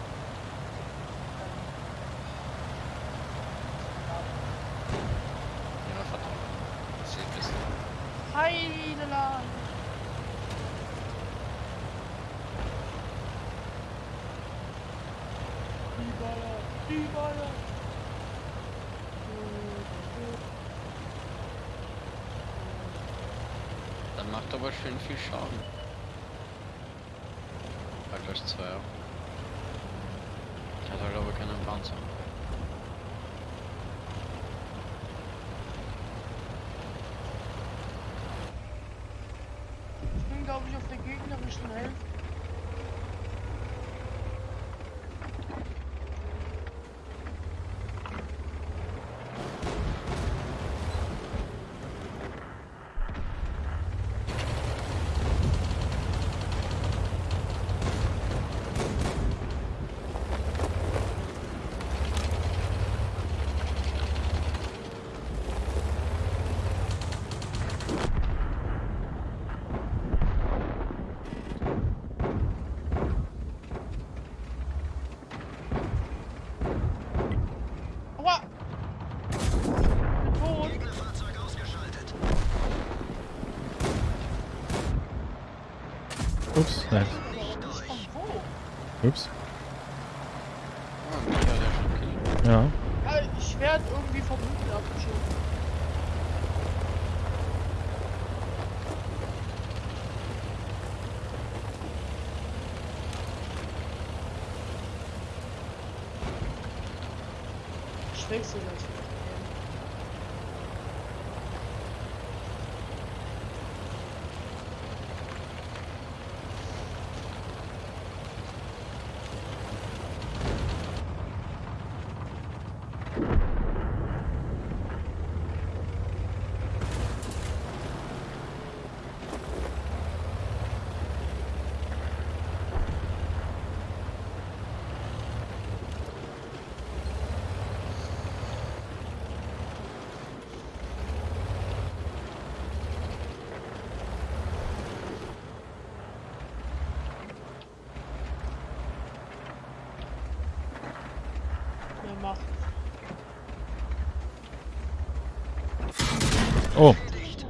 Ja, verdammt. Das sieht besser. Heideland! Die Baller, die Baller! Dann macht aber schön viel Schaden. Hat gleich zwei. Hat halt aber keinen Panzer. Ich bin, glaube ich, auf der gegnerischen Hälfte. Aua! Ich bin tot! Gegnerfahrzeug ausgeschaltet. Ups, nein. Ups. Ja. Ich werd irgendwie vom Hügel abgeschossen. Ich das. Wer macht? Oh, Dicht.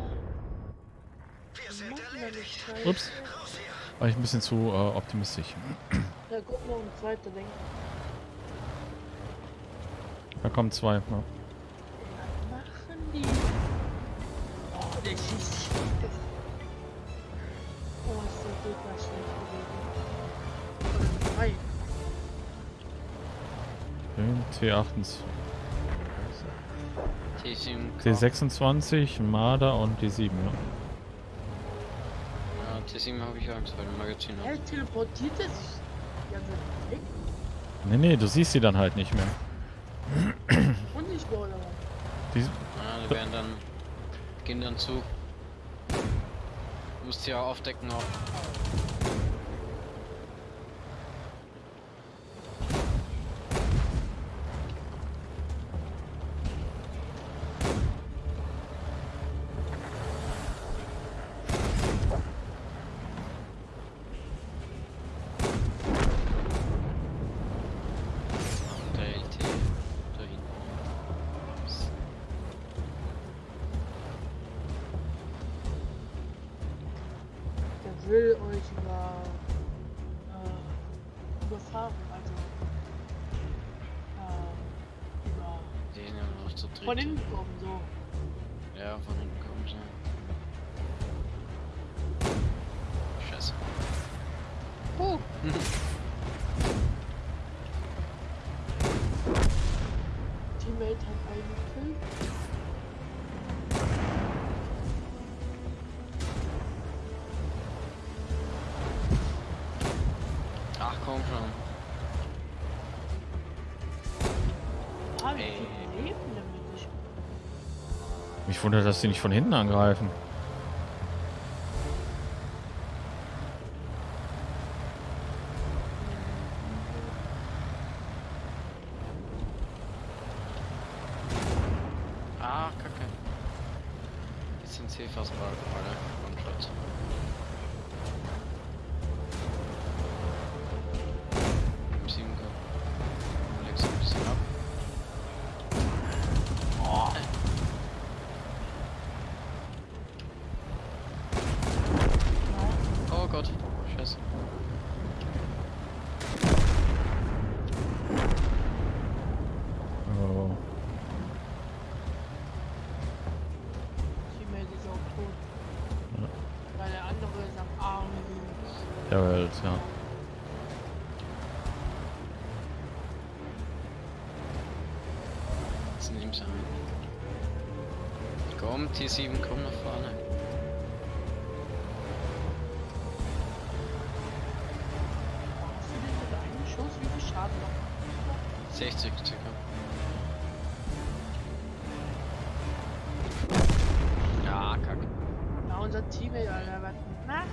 Wir sind Machen wir erledigt. nicht. ups. Raus hier. War ich ein bisschen zu äh, optimistisch. Ja, guck mal, um zweite Lenker. Da kommen zwei. Ja. Was machen die? Oh, der schießt schlecht. Oh, ist der Gegner schlecht gewesen. Drei. Den T28. T7. T26, Marder und D7, ja. Ja, T7 habe ich Angst, weil ein Magazin. Er teleportiert er sich die ganze Zeit weg. Nee, nee, du siehst sie dann halt nicht mehr. Unsichtbar oder was? Die, Ja, die werden dann. gehen dann zu. Du musst sie ja aufdecken auch. Ja noch Mich wundert, dass die nicht von hinten angreifen. 7, komm nach vorne. Schuss, wie viel Schaden noch? 60 circa. Ja, kack. Ja, unser Team, Alter, was macht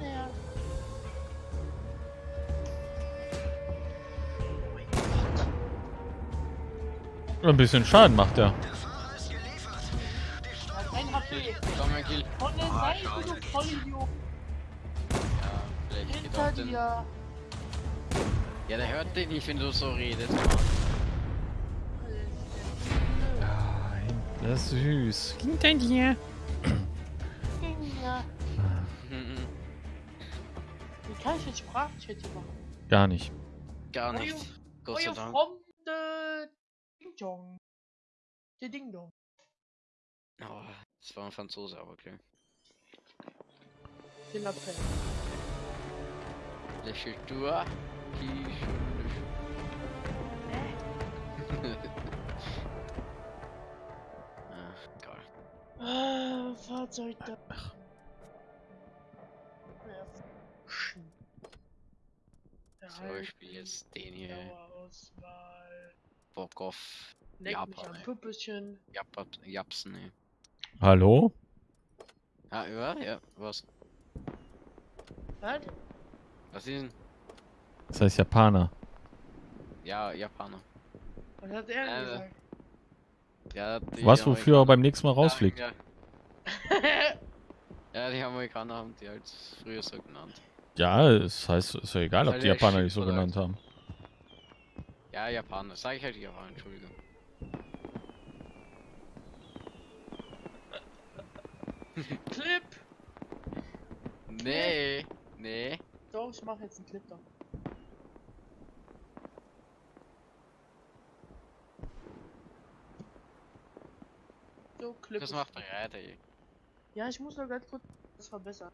der? Ein bisschen Schaden macht er. Nicht, wenn du so redest. Das ist süß. Hinter dir. Ja. Wie kann ich jetzt Sprachchat hier machen? Gar nicht. Gar nicht. Gott sei Dank. Freunde Ding Dong. Der Ding Dong. Oh, das war ein Franzose, aber okay. Den Appell. Le Choutour, qui Ah. Ah, Fahrzeug da. Ja. Sch- So, ich spiele jetzt den hier. Bock auf Leck Japan. Püppchen. Japat, Japsen, ey. Hallo? Ah, ja, ja, was? Was? Was ist denn? Das heißt Japaner. Ja, Japaner. Was hat er Äh, gesagt? Ja, die Was, wofür er beim nächsten Mal rausfliegt? Ja, ja, die Amerikaner haben die halt früher so genannt. Ja, es heißt, ist ja egal, ob die Japaner dich so genannt haben. Ja, Japaner. Sag ich halt Japaner, Entschuldigung. Clip! Nee, nee. Doch, ich mach jetzt einen Clip da. So, Clip. Das macht bereit, ey. Ja, ich muss noch ganz kurz das verbessern.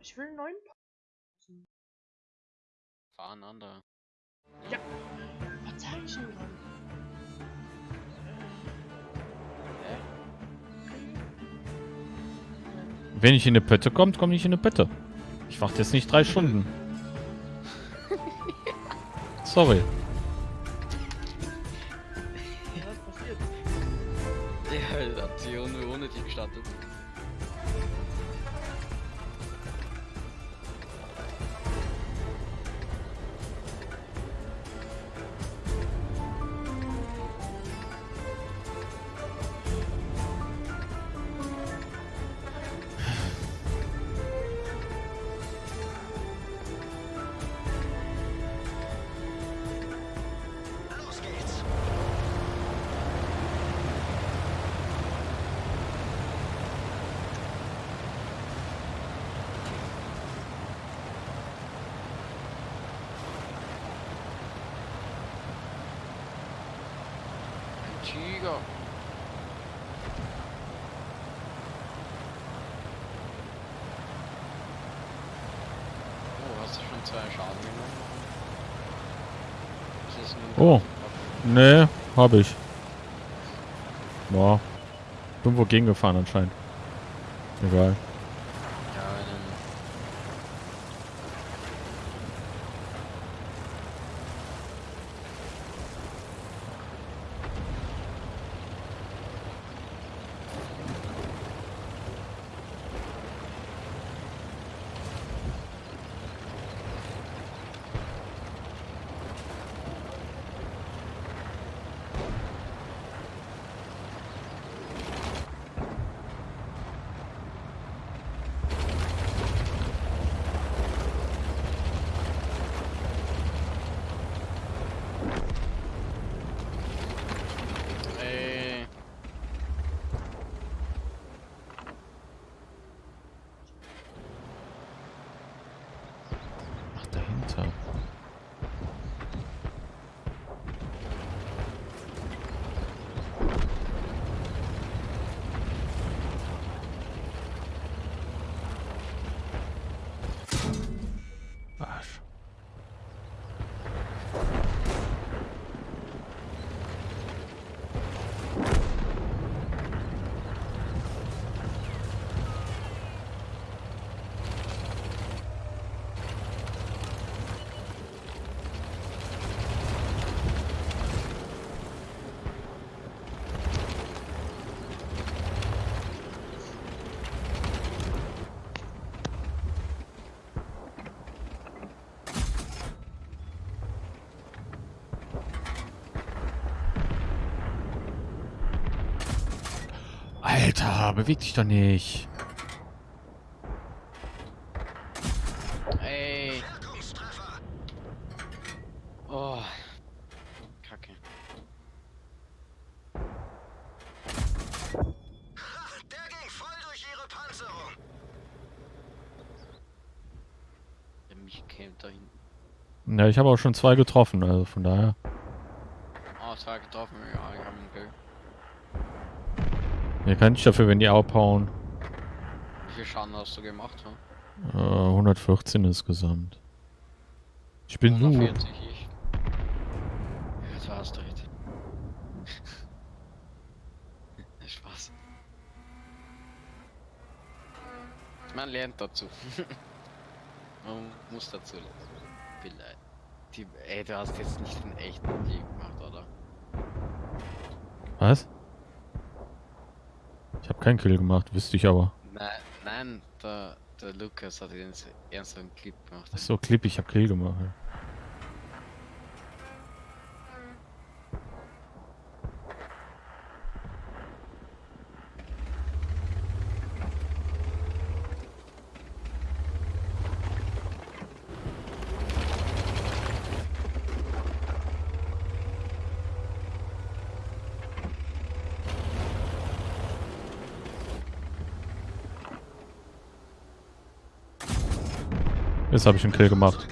Ich will einen neuen Pa- Fahreinander. Was sag ich denn gerade? Wenn ich in eine Pötte kommt, komme ich in eine Pötte. Ich warte jetzt nicht drei Stunden. Sorry. Ohne habe ich. Boah. Irgendwo gegengefahren anscheinend. Egal. Ja, dann. Ey. Ach, dahinter. Arsch. Alter, beweg dich doch nicht. Ey. Oh. Kacke. Der ging voll durch ihre Panzerung. Der mich kämpft da hinten. Ja, ich habe auch schon zwei getroffen, also von daher. Oh, zwei getroffen. Ja, ich hab ihn Glück. Mir kann ich dafür, wenn die abhauen. Wie viel Schaden hast du gemacht? Hm? Äh, 114 insgesamt. Ich bin Noob. 140 ich. Ja, du hast recht. Spaß. Man lernt dazu. Man muss dazu lernen. Vielleicht. Die, ey, du hast jetzt nicht den echten Kill gemacht, oder? Was? Keinen Kill gemacht, wüsste ich aber. Nein, nein, der, der Lukas hat den ernsten Clip gemacht. Ach so, Clip, ich habe Kill gemacht. Jetzt habe ich einen Kill gemacht.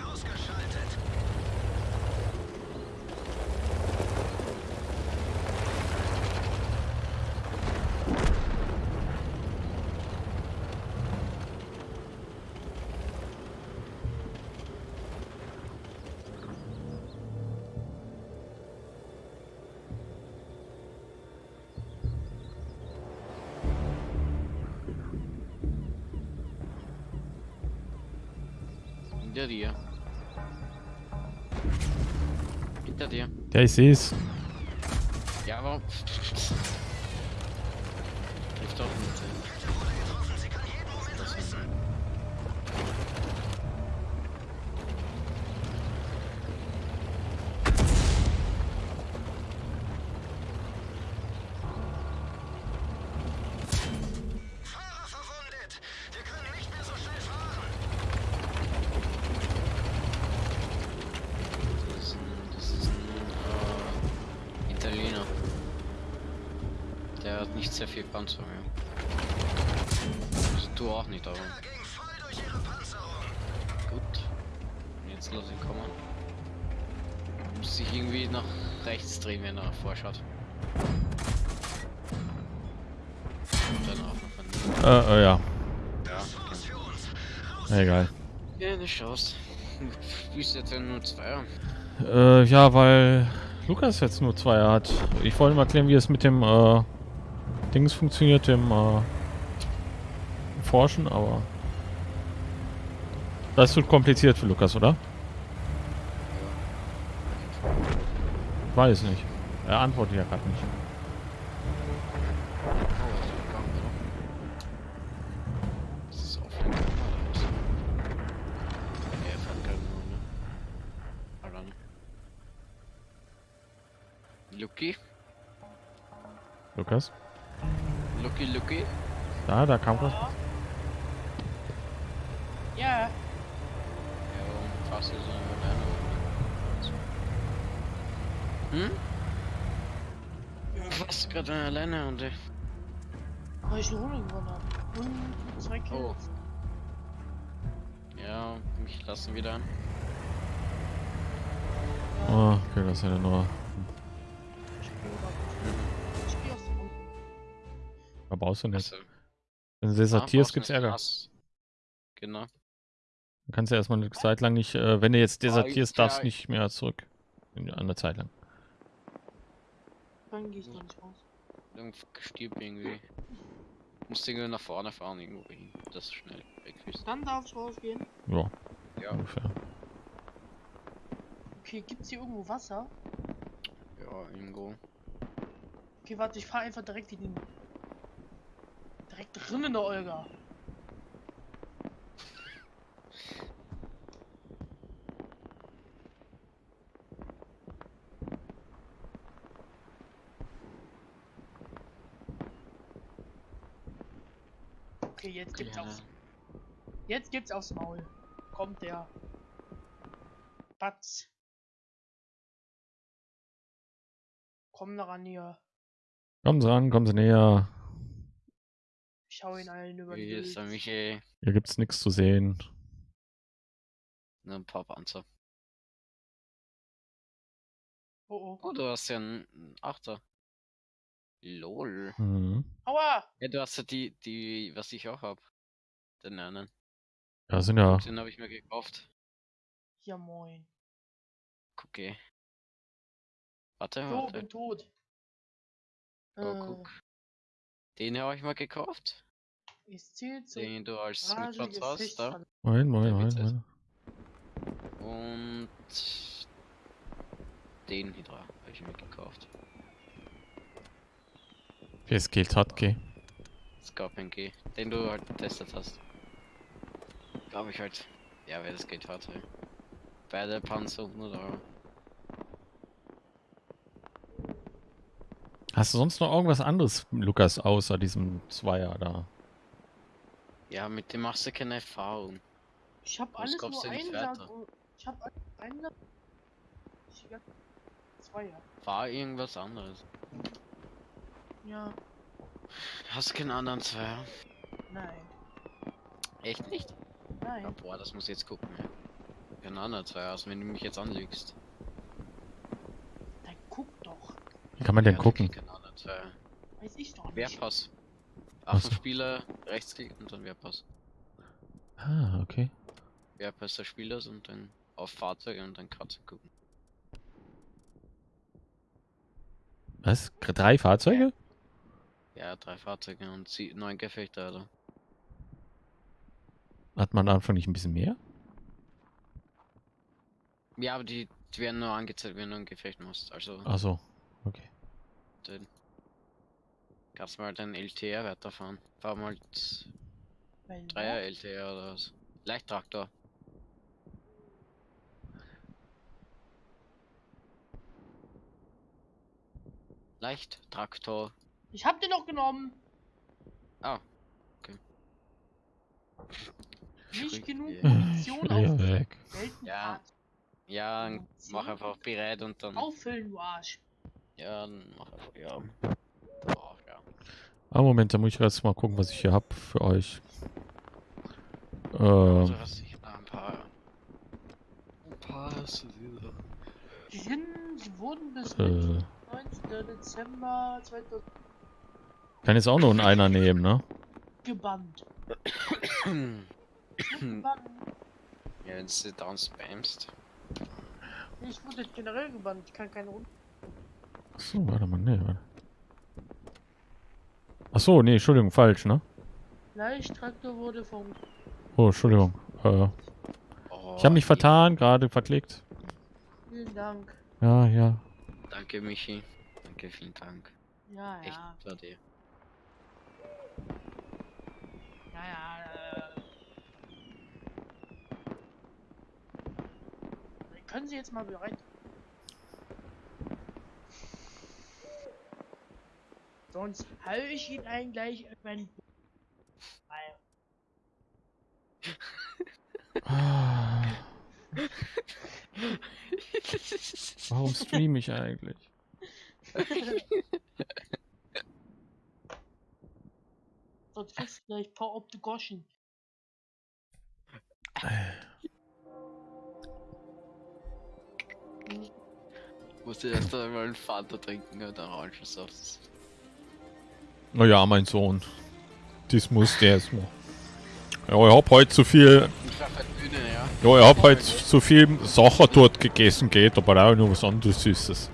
Ja, ich sehe es. Ja, warum? Trifft doch nicht. Nicht sehr viel Panzer mehr. Also du auch nicht, aber Er Panzerung. gut. Und Jetzt lass ihn kommen. Muss sich irgendwie nach rechts drehen, wenn er vorschaut. Und dann auch noch ein. Äh, äh, ja. Ja, Chance Egal. Keine Chance. Du spielst jetzt ja nur zwei. Äh, ja, weil Lukas jetzt nur zwei hat. Ich wollte mal erklären, wie es mit dem äh, Dings funktioniert, dem äh, Forschen, aber das wird kompliziert für Lukas, oder? Weiß nicht. Er antwortet ja gerade nicht. Nur, ne? Lukas? Lucky? Da, da kam was. Ja. Ja, warum fährst du so alleine? Hm? Du fährst gerade alleine und ich... Weil ich eine Runde gewonnen habe. Und zwei Kills. Oh. Ja, mich lassen wieder an. Oh, okay, das ist ja nur. Da brauchst du nicht. Also, Wenn du desertierst, gibt's Ärger. Hass. Genau. Du kannst ja erstmal eine Zeit lang nicht, äh, wenn du jetzt desertierst, ja, darfst du ich- nicht mehr zurück. In einer Zeit lang. Dann gehe ich nicht raus. Irgendwo stirb irgendwie. Musst irgendwie nach vorne fahren, irgendwo hin. Das ist schnell weg ist. Dann darf ich rausgehen. Ja, Ja, ungefähr. Okay, gibt's hier irgendwo Wasser? ja, irgendwo. Okay, warte, ich fahre einfach direkt in den. Direkt drin in der Olga. Okay, jetzt gibt's Ja. aufs. Jetzt gibt's aufs Maul. Kommt der. Batz. Komm da ran hier. Kommen Sie ran, kommen Sie näher. Ich schau ihn allen über den Hier ist der. Michi. Hier gibt's nichts zu sehen. Nur ein paar Panzer. Oh oh. Oh, du hast ja einen Achter. Lol. Mhm. Aua! Ja, du hast ja die, die, was ich auch hab. Den einen. Ja, sind ja. Den habe ich mir gekauft. Ja moin. Guck, ey. Warte, warte. bin tot. Oh, Äh, guck. Den habe ich mal gekauft. Es zählt so. Den du als Rage, Mitplatz hast, da. Moment. Witz ist- Moment. Und den Hydra habe ich mir gekauft. Okay, es geht hart, okay. Scorpion G, den du halt getestet hast. Glaube ich halt. Ja, wer das Geld hatte. Beide Panzer 100 Euro. Hast du sonst noch irgendwas anderes, Lukas, außer diesem Zweier da? Ja, mit dem machst du keine Erfahrung. Ich hab Sonst alles nur weiter. und- Ich hab alles Einsatz. Ich hab zwei, ja. Fahr irgendwas anderes. Ja, Hast du keinen anderen Zweier? nein, Echt nicht? Ja, nein. boah, das muss ich jetzt gucken. Ja. Keinen anderen Zweier hast, wenn du mich jetzt anlügst. Dann guck doch. Wie kann man denn Ja, gucken? wirklich keinen anderen Zweier. Weiß ich doch nicht. Wehrpass. Ach Auf so. den Spieler, Rechtsklick und dann Wehrpass. Ah, okay. Wehrpass des Spielers und dann auf Fahrzeuge und dann Karte gucken. Was? Drei Fahrzeuge? Ja, drei Fahrzeuge und sie neun Gefechte, oder? Hat man davon nicht ein bisschen mehr? Ja, aber die, die werden nur angezeigt, wenn du ein Gefecht machst. Also, Ach so, okay. den kannst mal den LTR weiterfahren. Fahr mal t- Weil, Dreier LTR oder was. Leichttraktor. Leichttraktor. Ich hab den doch genommen. Ah, okay. Nicht genug. Munition auf weg. Ja. Ja, mach einfach bereit und dann. Auffüllen, du Arsch. Ja, dann mach einfach, ja. Ah, Moment, da muss ich jetzt mal gucken, was ich hier hab für euch. Also Ähm, hast du ah, ein paar. Ein paar hast du wieder. Die sind, sie wurden bis äh, 19. Dezember 2000 kann jetzt auch nur einen einer nehmen, ne? gebannt. Gebannt. Ja, wenn du down spamst. Ich wurde generell gebannt. Ich kann keine Runde. Achso, warte mal, nee, warte. Achso, nee, Entschuldigung, falsch, ne? Leichttraktor wurde vom. Oh, Entschuldigung. Äh, Oh, ich habe mich vertan, gerade verklickt. Vielen Dank. Ja, ja. Danke, Michi. Danke, vielen Dank. Ja, Echt, ja. war dir. Ja, ja. Äh. Können Sie jetzt mal bereit? Sonst hau ich ihn einen gleich Ah. Warum streame ich eigentlich? Sonst kriegst du gleich paar op de Goschen. Musste erst einmal einen Fanta trinken und dann Orangensaft. Naja, mein Sohn. Das muss der erstmal. Ja, ich hab heute zu viel. Ja. Ich hab heute zu viel Sachen dort gegessen, geht, aber auch noch was anderes Süßes.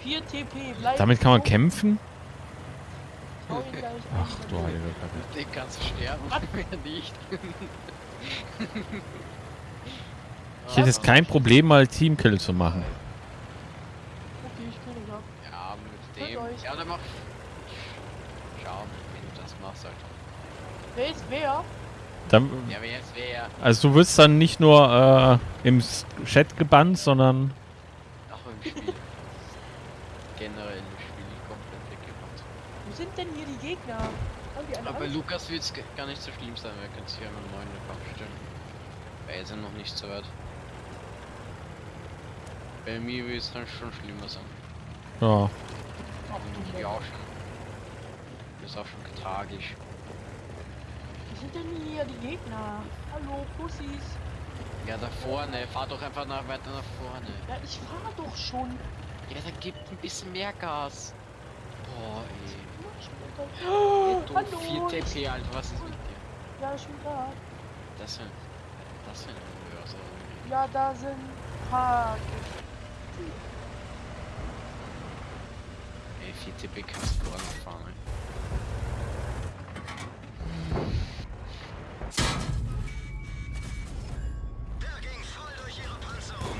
4 TP. Bleiben Damit kann man kämpfen? Ach, du Heilige. Kacke. Den kannst du sterben, mehr nicht. Ich hätte jetzt kein Problem, mal Teamkill zu machen. Okay, ich kill ihn ab. Ja, mit dem... euch. Ja, dann mach... Schau, wenn du das machst, Alter. Wer ist wer? Dann, Ja, wer jetzt wer? also du wirst dann nicht nur äh, im Chat gebannt, sondern... Auch im Spiel. Generell im Spiel komplett weggemacht. Wo sind denn hier die Gegner? Haben die eine Aber bei? Lukas wird es gar nicht so schlimm sein, wir können sich ja einen neuen Account stellen. Weil ja noch nicht so weit. Bei mir wird es dann schon schlimmer sein. Ja. Ach, du ja auch schon. Das ist auch schon tragisch. Wo sind denn hier die Gegner? Hallo, Pussys. Ja, da vorne, fahr doch einfach nach, weiter nach vorne. Ja, ich fahr doch schon. Ja, dann gibt ein bisschen mehr Gas. Boah, ey. Oh, Du, Hallo. 4 TP, Alter, was ist mit dir? Ja, ich bin da. Das sind. Das sind Börse. Ja, da sind paar. Ey, 4 TP kannst du anfahren, ey. Der ging voll durch ihre Panzerung.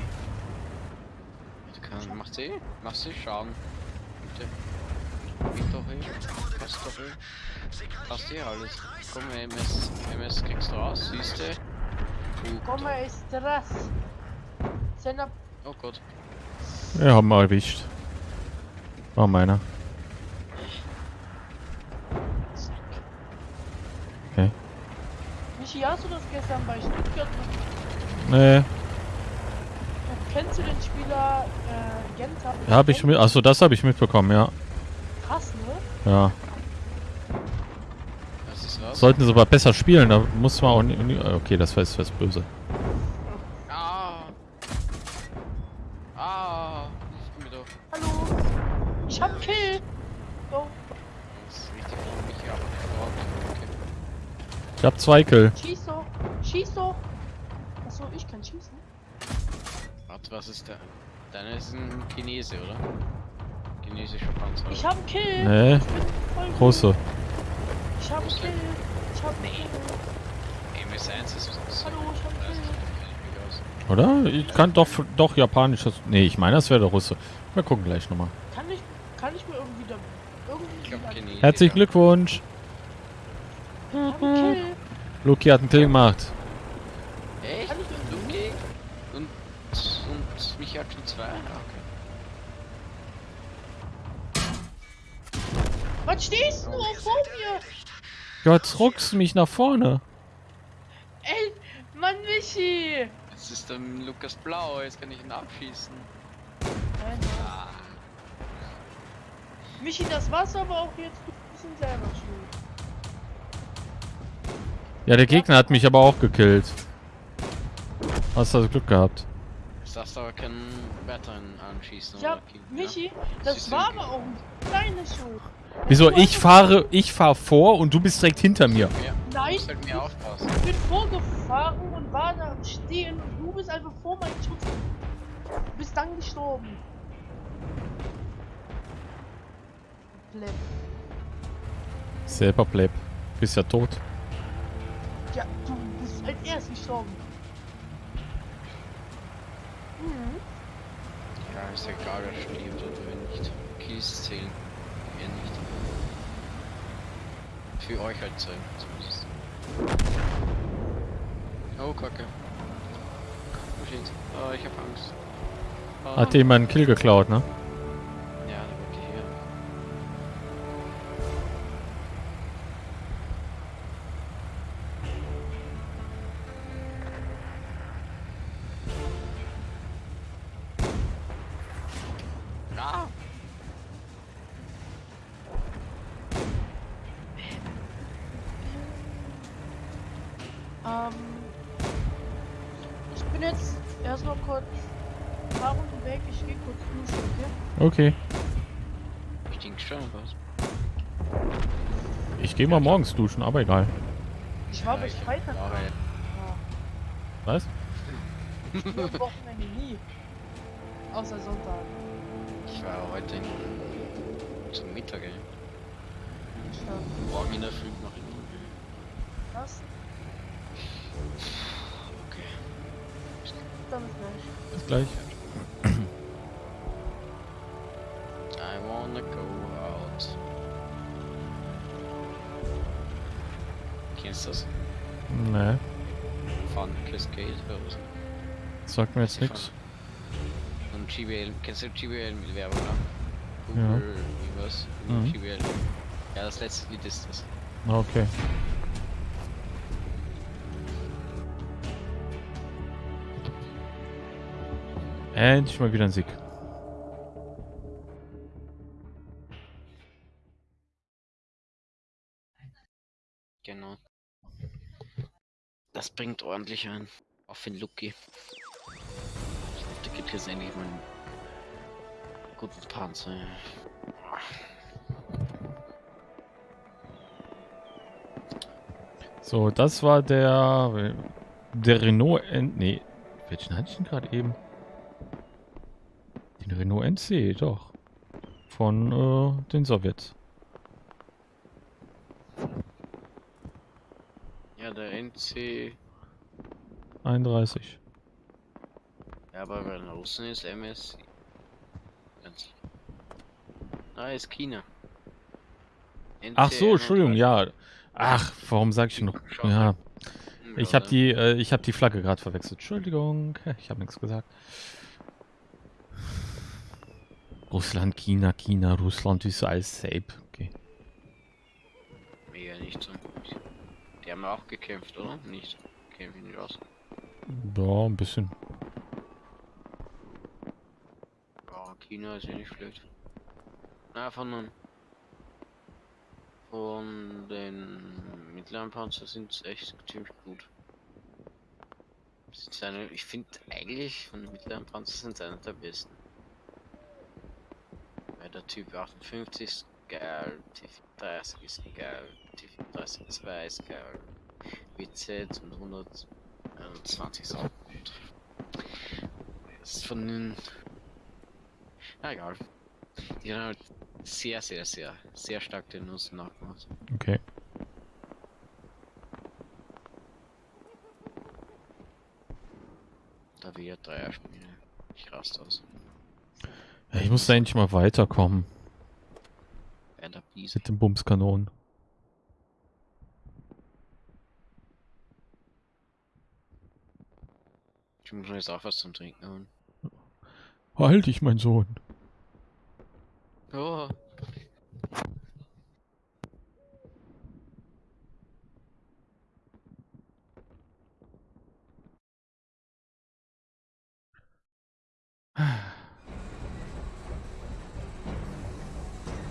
Du kannst, machst eh, machst eh Schaden. Bitte. Geht doch eh. Passt doch kann Passt eh alles. Komm, MS, MS kriegst du raus, siehst du? Komm, ist das? Sender. Oh Gott. Wir haben mal erwischt. War meiner. Okay. Michi, hast du das gestern bei Stuttgart? Nee, kennst du den Spieler äh, Genta? hab ich mit. Achso, das habe ich mitbekommen, ja. Ja. Was ist was? Sollten sie aber besser spielen, da muss man auch nicht. nie- Okay, das war jetzt was böse. Ah! Ah! Ich bin mir doch. Hallo. Ich hab Kill. Oh, Das ist richtig von mich ab. Okay. Ich hab zwei Kill. schieß doch. Schieß doch. Achso, ich kann schießen. Warte, was ist der? Deiner ist ein Chinese, oder? Chinesischer Panzer. Ich hab Kill. Nee, Ich bin große. Ich hab Große. Kill. Ich hab Kill. MS1 ist was. Hallo, ich hab Das Kill. ich. Oder? Ich kann doch doch japanisches. Nee, ich meine, das wäre der Russe. Wir gucken gleich nochmal. Kann ich, kann ich mir irgendwie da, Ich irgendwie Chinesisch. Herzlichen Glückwunsch. Ich. Luki hat einen Kill gemacht. Michi hat schon zwei? Ah, Okay. Was stehst du Wir vor sind mir? erledigt. Gott, ruckst mich nach vorne. Ey, Mann, Michi! Jetzt ist der Lukas blau, jetzt kann ich ihn abschießen. Nein, Ah, Michi, das war's aber auch jetzt ein bisschen selber schuld. Ja, der Gegner hat mich aber auch gekillt. Hast also Glück gehabt. jetzt darfst du aber keinen weiteren anschießen Ja, oder killen, Michi, Das das war aber auch deine Schuld. Wieso? Ich fahre, ich fahre vor und du bist direkt hinter mir. Ja, Nein, musst halt mehr aufpassen. ich bin vorgefahren und war da stehen und du bist einfach vor meinem Schutz. Du bist dann gestorben. Pleb. Selber Pleb. Bist ja tot. Ja, du bist als erst gestorben. Mhm. Ja, ist ja egal, wer stirbt oder wer nicht. Kills zählen. Mir nicht. Für euch halt zumindest. Oh, Kacke. Oh shit. Oh, ich hab Angst. Oh. Hat jemand einen Kill geklaut, ne? Mal morgens duschen, aber egal. Ich war bis ich- Freitag. Was? Ich bin am Wochenende nie. Außer Sonntag. Ich war heute in, zum Mittag, ey. Morgen in der Früh noch in Was? Okay. Dann ist gleich. Bis gleich. Das? Ne, Fun Cascade oder was? sagt mir jetzt nichts. Und GBL, kennst du GBL mit Werbung? Ja. Google, wie was? Mhm. GBL. Ja, das letzte Lied ist das. Okay. Endlich mal wieder ein Sieg. Bringt ordentlich ein. Für den Lucky. Da gibt jetzt endlich mal einen guten Panzer. So, das war der der Renault N nee, welchen hatte ich denn gerade eben? Den Renault NC, doch. Von äh, den Sowjets. Ja, der NC. 31. Ja, aber bei den Russen ist MS. Ganz. Ah, ist China. NC Ach so, Entschuldigung, 31. ja. Ach, warum sag ich noch? Ja, ich habe oder? die äh, ich habe die Flagge gerade verwechselt. Entschuldigung, ich habe nichts gesagt. Russland, China, China, Russland ist alles safe. Okay. Mega nicht so. Die haben auch gekämpft, oder? Nicht. Kämpfen nicht aus. Ja, ein bisschen. Ja, China ist ja nicht schlecht. Na, von den, von den mittleren Panzer sind es echt ziemlich gut. Eine, ich finde eigentlich von den mittleren Panzer sind einer der besten. Weil der Typ 58 ist geil, T30 ist geil, T30 2 ist geil, WZ und 120 auch gut. Das ist von den na egal. Die haben halt sehr, sehr, sehr, sehr stark den Nuss nachgemacht. Okay. Da wir Dreier spielen. Ich raste aus. Ja, ich muss da endlich mal weiterkommen mit den Bumskanonen. Ich muss mir jetzt auch was zum Trinken holen. Halt dich, mein Sohn. Oh.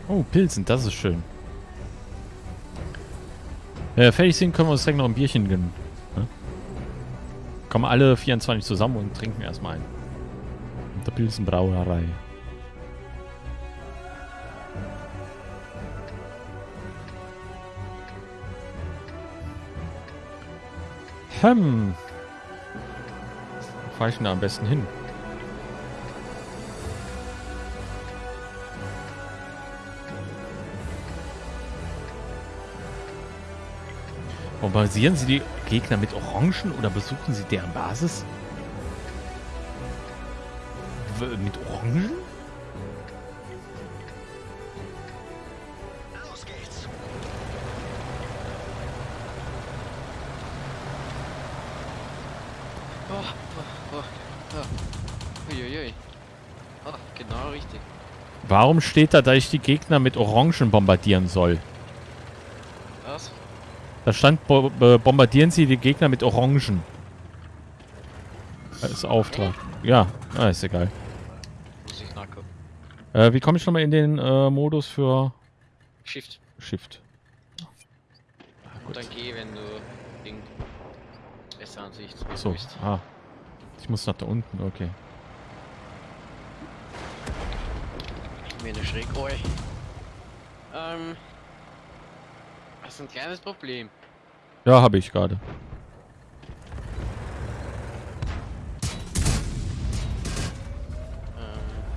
Oh, Pilzen, das ist schön. Wenn wir fertig sind, können wir uns direkt noch ein Bierchen gönnen. Kommen alle 24 zusammen und trinken erstmal ein. In der Pilzenbrauerei. Hm. Wo fahre ich denn da am besten hin? Bombardieren Sie die Gegner mit Orangen oder besuchen Sie deren Basis? W mit Orangen? Los geht's. Oh, oh, oh. Uiuiui. Genau richtig. Warum steht da, dass ich die Gegner mit Orangen bombardieren soll? Da stand, bo bombardieren Sie die Gegner mit Orangen. Das ist Auftrag. Ja, ah, ist egal. Muss ich nachgucken. Äh, wie komme ich nochmal in den äh, Modus für Shift. Shift? Ah, Und gut. dann geh, wenn du Ding besser Ansicht So, bist. ah. Ich muss nach da unten, okay. Mir eine schräg oi. Ähm. Das ist ein kleines Problem. Ja, habe ich gerade. Ähm.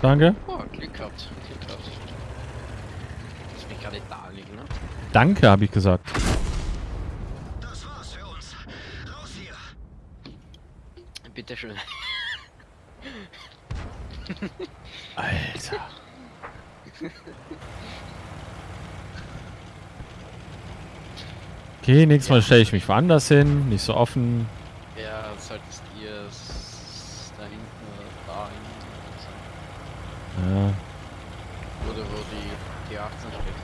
Danke. Oh, Glück gehabt. Glück gehabt. Lass mich gerade da liegen, ne? Danke, habe ich gesagt. Das war's für uns. Raus hier. Bitte schön. Alter. Okay, nächstes Mal stelle ich mich woanders hin, nicht so offen. Ja, solltest ihr es da hinten da hinten sein. Ja, Oder wo die, die 18 steht.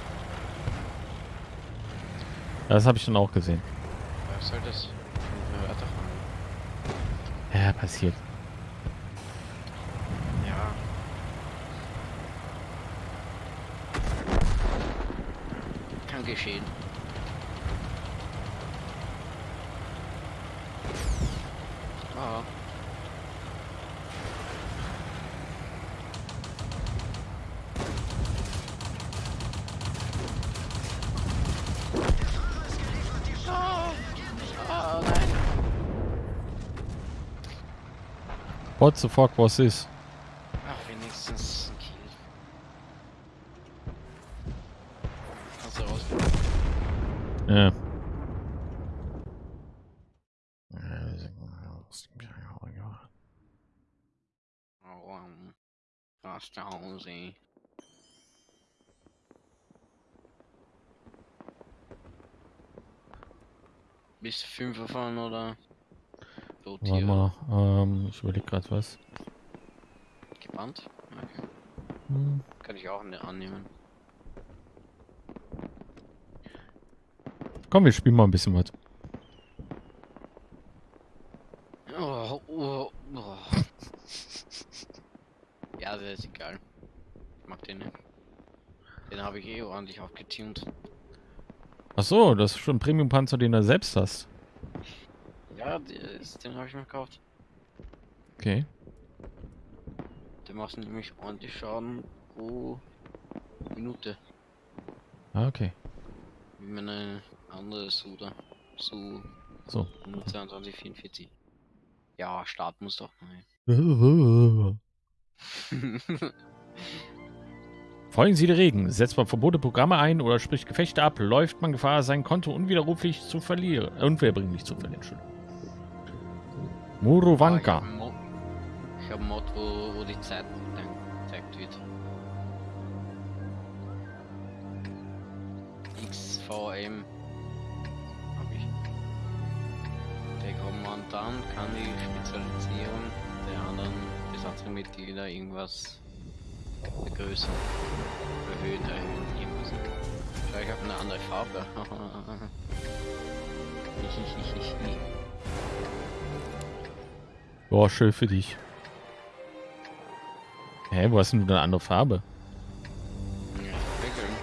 das habe ich dann auch gesehen. Was soll das? Ja, passiert. Ja. Kann geschehen. Ah. What the fuck was this? Ach, wenigstens ein Kill. Kannst du raus. Ja. Oh, um, Rastausi. Bist du Fünfer fahren oder? So Warte mal, ähm, ich überlege gerade was. Gebannt? Okay. Hm. Kann ich auch ne annehmen. Komm, wir spielen mal ein bisschen was. Oh, oh, oh. ja, das ist egal. Ich mag den nicht. Den habe ich eh ordentlich aufgetunt. Ach so, das ist schon ein Premium-Panzer, den du selbst hast. Ja, den habe ich mir gekauft. Okay. Der macht nämlich ordentlich Schaden pro Minute. Ah, okay. Wie meine andere Suda. Su So. 122, 44. Ja, Start muss doch mal. Folgen Sie der Regen. Setzt man verbotene Programme ein oder spricht Gefechte ab, läuft man Gefahr, sein Konto unwiderruflich zu verlieren. Äh, Unwiederbringlich zu verlieren. Entschuldigung. Muruwanka. Ich habe einen Mod wo, wo die Zeit dann gezeigt wird. XVM. Hab ich. Der dann kann die Spezialisierung der anderen Besatzungsmitglieder irgendwas vergrößern, erhöhen, erhöhen, irgendwas. Schau, ich habe eine andere Farbe. Boah, schön für dich. Hä, wo hast denn du eine andere Farbe? Ja, wickeln.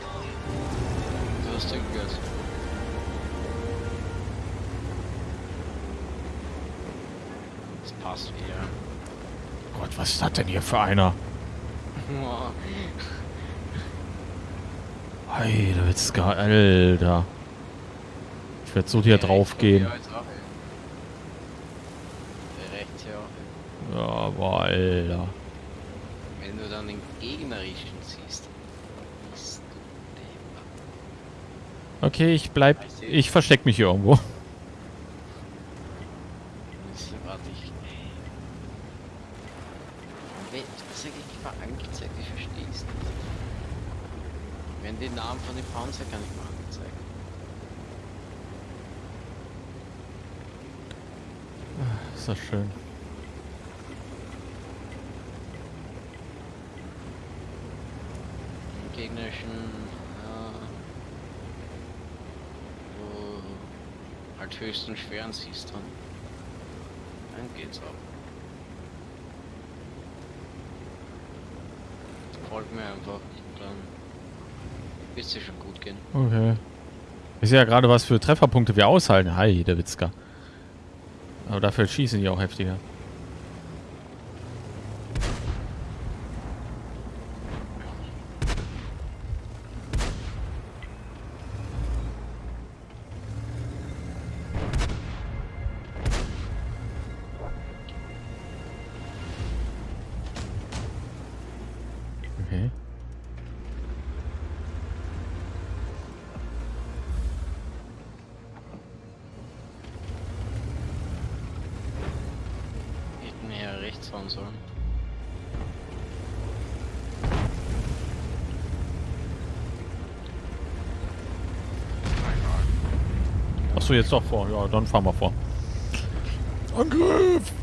Du hast irgendwas. Das passt wieder. Gott, was ist das denn hier für einer? Boah. Alter, Witzka, Alter. Ich werde so hier drauf gehen. Ja, aber Alter. Wenn du dann den gegnerischen siehst, bist du. Okay, ich bleib. Ich versteck mich hier irgendwo. Jetzt warte ich. Wenn, sag ich nicht mal angezeigt, ich versteh's nicht. Wenn die Panzer kann ich mal angezeigt. Ist das schön. Im gegnerischen, wo halt höchsten schweren siehst dann. Dann geht's ab. Folg mir einfach, dann wird's dir schon gut gehen. Okay. Ich sehe ja gerade, was für Trefferpunkte wir aushalten. Hi, der Witzka. Aber dafür schießen die auch heftiger. Fahren sollen. Achso, jetzt doch vor. Ja, dann fahren wir vor. Angriff!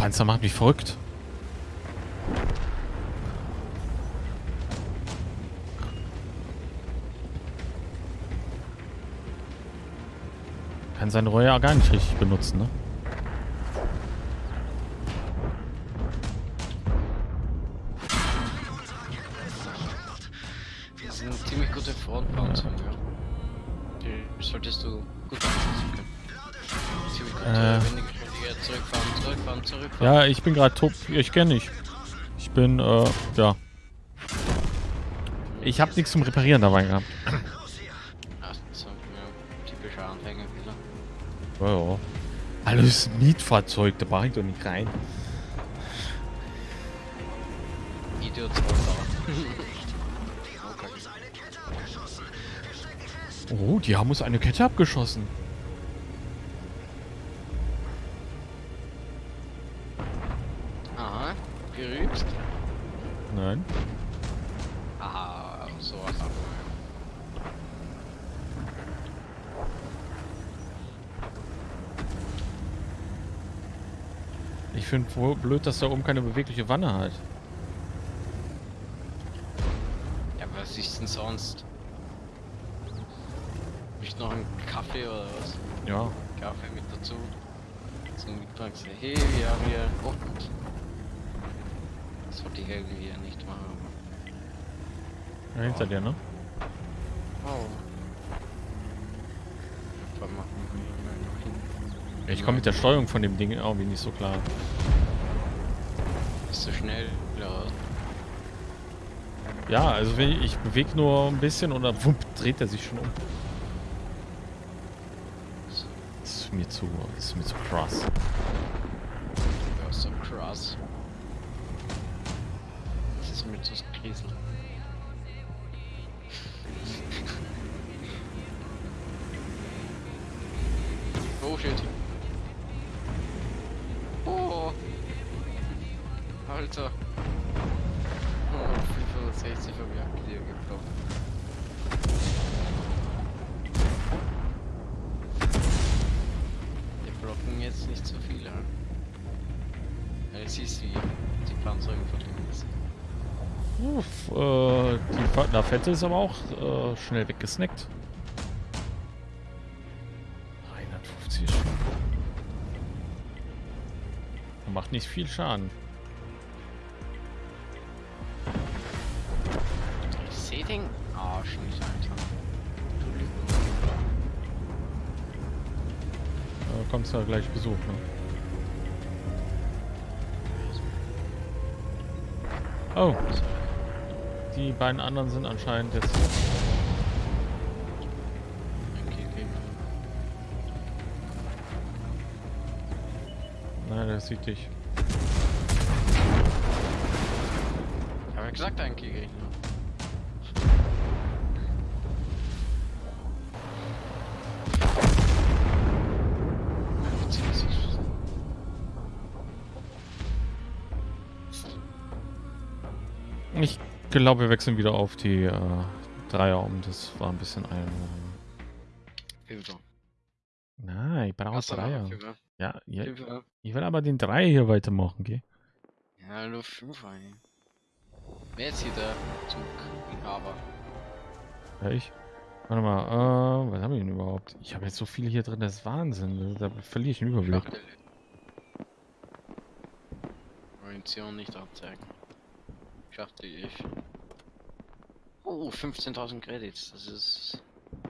Panzer macht mich verrückt. Kann Reue ja gar nicht richtig benutzen, ne? Ich bin gerade top. Ich kenne nicht. Ich bin, äh, ja. Ich habe nichts zum Reparieren dabei gehabt. Ach, so, ja, typischer Anfängerfehler. Ja, ja. Alles Mietfahrzeug, da brauche ich doch nicht rein. Idiot. Oh, die haben uns eine Kette abgeschossen. Ich finde wohl blöd, dass da oben keine bewegliche Wanne hat. Ja, was ist denn sonst? Nicht noch einen Kaffee oder was? Ja, Kaffee mit dazu. Zum Mitbringen. Hey, wir haben hier. Oh Gott. Das wollte ich irgendwie ja nicht machen. ja, hinter dir, ne? aber- Oh. Warte mal. noch hin. Ich komme mit der Steuerung von dem Ding irgendwie nicht so klar. Bist du schnell? Ja. Ja, also wenn ich, ich bewege nur ein bisschen und dann wupp, dreht er sich schon um. Das ist mir zu, das ist mir zu krass. Ja, so krass. Das ist mit so Krisel. oh Alter. Oh, 560 vom Jagdtier geflogen. Wir blocken jetzt nicht so viel, ja? Siehst du, wie die Panzerung von dem ist. Uff, äh, die Lafette ist aber auch äh, schnell weggesnackt. 350 Schaden. Er Macht nicht viel Schaden. Ja gleich Besuch, ne? Oh, die beiden anderen sind anscheinend jetzt. Okay. Nein, der sieht dich. Ich hab ja gesagt, ein Gegner. Glaube, wir wechseln wieder auf die äh, Dreier um. Das war ein bisschen ein. Fünfer. nein, ich brauche Dreier. Fünfer? Ja, ja, ich will aber den Dreier hier weitermachen, gell? Ja, nur Fünfer, ey. Wer ist hier der Zuginhaber? Ja, ich. Warte mal, äh, was habe ich denn überhaupt? Ich habe jetzt so viel hier drin, das ist Wahnsinn. Da verliere ich den Überblick. Orientierung nicht anzeigen. Schachtel ich. Oh, 15.000 Credits. Das ist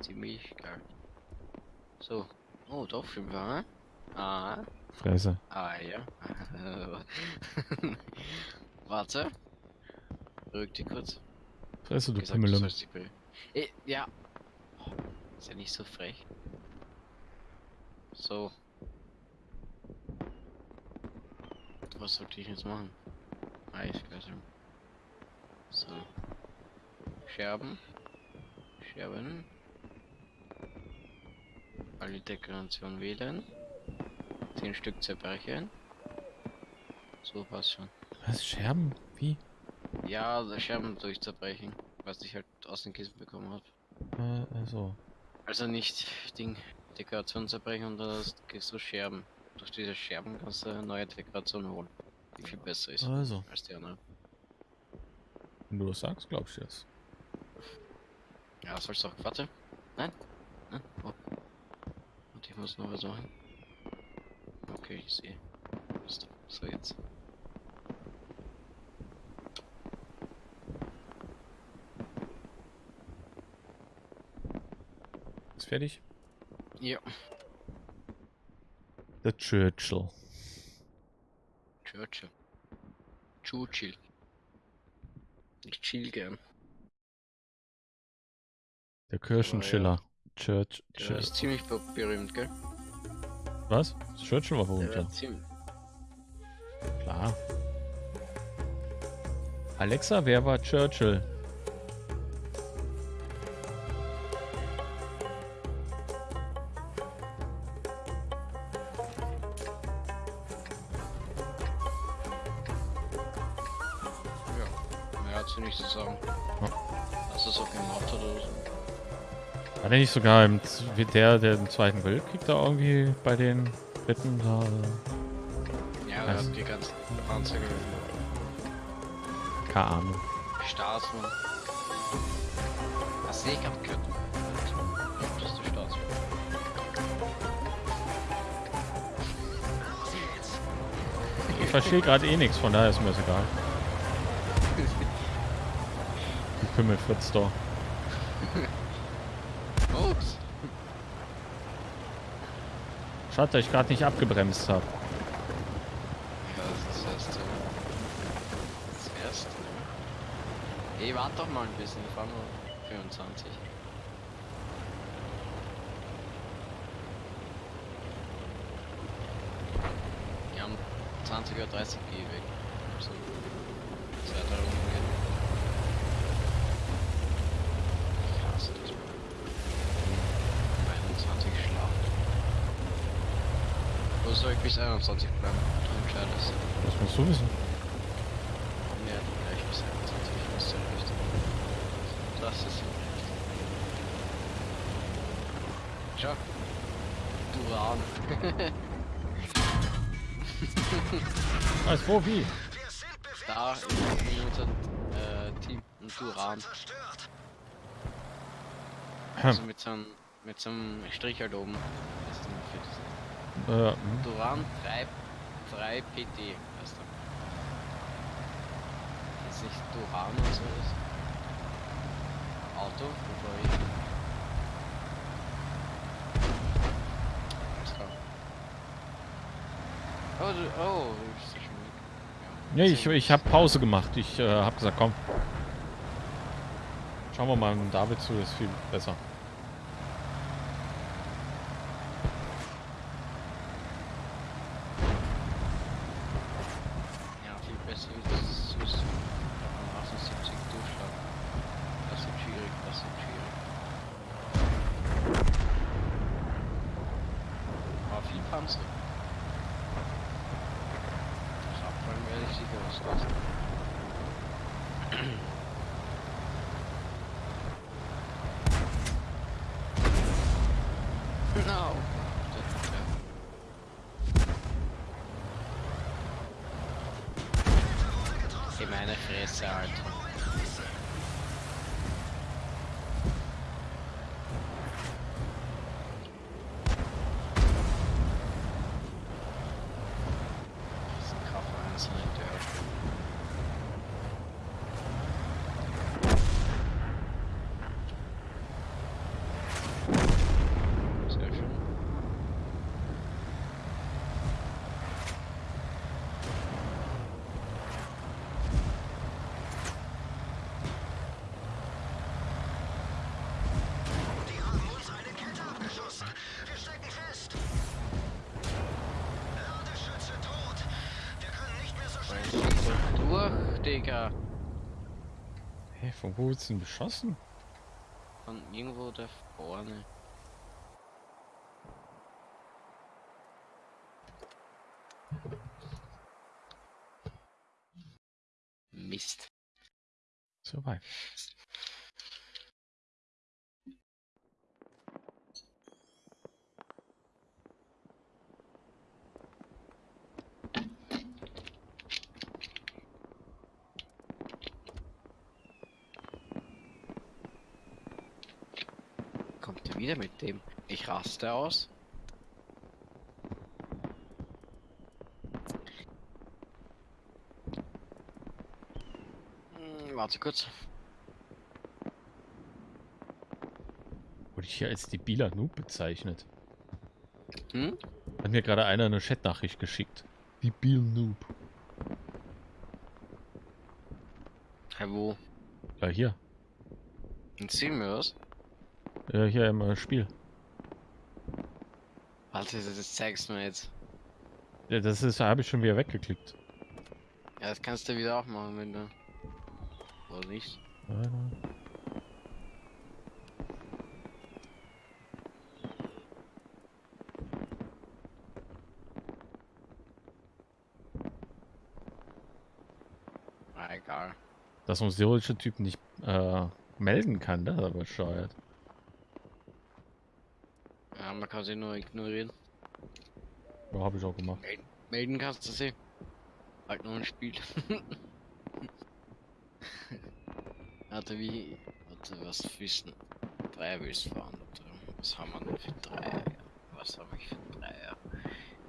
ziemlich geil. So. Oh, doch 5, hm? Ah. Fresse. Ah, ja. Warte. Rück die kurz. Fresse, du dich be- Eh, ja. Oh, ist ja nicht so frech. So. Was sollte ich jetzt machen? Eisgasse. So. Scherben. Scherben. Alle Dekoration wählen. 10 Stück zerbrechen. So passt schon. Was? Scherben? Wie? Ja, also Scherben durchzerbrechen. Was ich halt aus den Kissen bekommen habe. Äh, also. Also nicht Ding, Dekoration zerbrechen und dann kriegst du Scherben. Durch diese Scherben kannst du eine neue Dekoration holen. Die viel besser ist Also. als die andere. Wenn du das sagst, glaub ich das. Ja, sollst du auch. Warte. Nein? Nein? Oh. Und ich muss noch was machen. Okay, ich sehe. So jetzt. Ist fertig? Ja. Der Churchill. Churchill. Churchill. Ich chill gern. Der Kirchenschiller. Church. Der ist ziemlich be- berühmt, gell? Was? Churchill war berühmt, ja. ziemlich. Klar. Alexa, wer war Churchill? Nicht sogar im, der, der im Zweiten Weltkrieg da irgendwie bei den Briten da? Ja, hat die ganzen Panzer Keine Ahnung. Staatsmann. Was sehe ich gerade gehört? Das ist die Station. Ich verstehe gerade eh nichts, von daher ist mir das egal. Die Pimmelfritz da. Ups. Schade, dass ich gerade nicht abgebremst habe. Das ist das erste. Das erste. Ey, warte doch mal ein bisschen, ich fahr nur 25. Wir haben 20 oder 30 G weg. So. Zwei, drei Runden gehen. Ich hasse das. 21 schlafen. Wo soll ich bis 21 bleiben? Du entscheidest. Das musst du wissen. Ja, gleich bis 21 ist ja richtig. Das ist ja. Duran. Als wo, wie? Da in unser äh, Team. Ein Duran. Zerstört. Also mit so einem mit so einem Strich halt oben. Das ist das. Äh, hm. Duran 3, 3 PT Ist nicht Duran oder so ist. Auto, bevor ich. Oh, oh, ja schon weg. Nee, ich, ich habe Pause gemacht. Ich äh, habe gesagt, komm. Schauen wir mal David zu, ist viel besser. Ja, viel besser wie das ist Swiss. Am 78 Durchschlag. Das wird schwierig, das wird schwierig. Aber viel Panzer. Das Abfallen werde ich sicher auslassen. No. In meine Fresse, Alter. Das ist ein Kaffee einzelne Dörr. Sehr schön. Die haben uns eine Kette abgeschossen. Wir stecken fest. Ladeschütze tot. Wir können nicht mehr so schnell. Durch, Digga. Hä, von wo wird's denn beschossen? Von irgendwo da vorne. Mist. So weit. Wieder mit dem? Ich raste aus. Hm, Warte kurz. Wurde ich hier als debiler Noob bezeichnet? Hm? Hat mir gerade einer eine Chatnachricht geschickt. Debil Noob. Hä, wo? Ja, hier. Erzähl mir was. Ja, hier im äh, Spiel. Warte, das, zeigst du mir jetzt. Ja, das ist, habe ich schon wieder weggeklickt. Ja, das kannst du wieder auch machen, wenn du. Oder nicht? Warte. Ah, egal. Dass uns solche Typen nicht äh, melden kann, das ist aber bescheuert. Kann sie nur ignorieren. Ja, habe ich auch gemacht. Melden, melden kannst du sie. Halt nur ein Spiel. Warte, wie. Warte. Was wissen? Drei willst fahren, oder? Was haben wir denn für drei? Was habe ich für Dreier?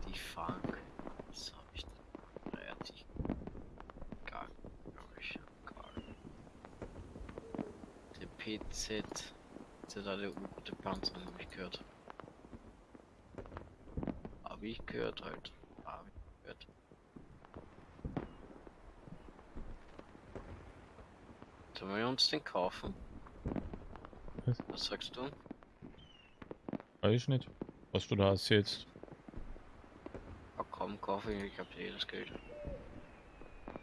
Die fahren. Was habe ich denn? Dreier, die. Gar, glaube ich. Gar. Der PZ. Der da der gute Panzer, habe ich gehört. Habe ich gehört halt. Habe ich gehört. Sollen wir uns den kaufen? Was? Was sagst du? Weiß ich nicht, was du da erzählst. Ah komm, kaufe ich, ich hab das Geld.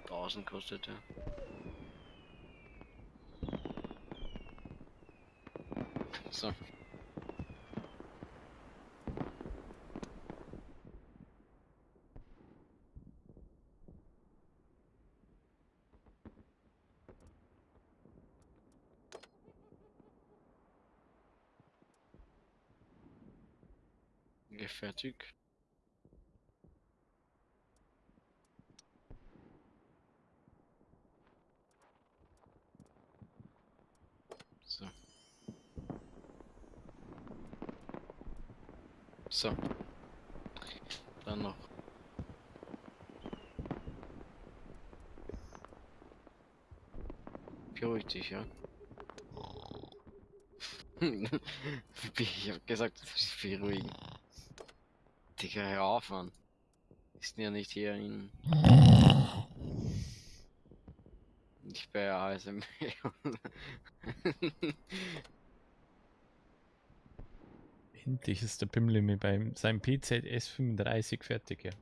1000 kostet der. So. Fertig. So. So. Dann noch. Beruhig dich, ja. ich hab gesagt, beruhigen. Digga, hör auf, Mann. Ist ja nicht hier in. Ich bin ja ASMR. Endlich ist der Pimmel mir beim seinem PZS 35 fertig, ja.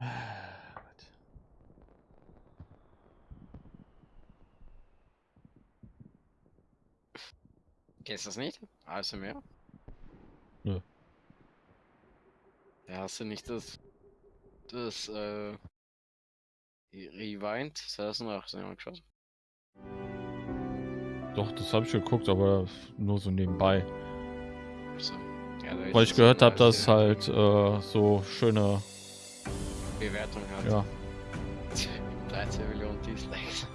Ah. Kennst du das nicht? ASMR? Nö. Ja, hast du nicht das. Das, äh. Rewind 2018 angeschaut? Doch, das habe ich geguckt, aber nur so nebenbei. So. Ja, Weil ich gehört habe, dass halt äh, so schöne, Bewertung hat. ja, 13 Millionen Dislikes.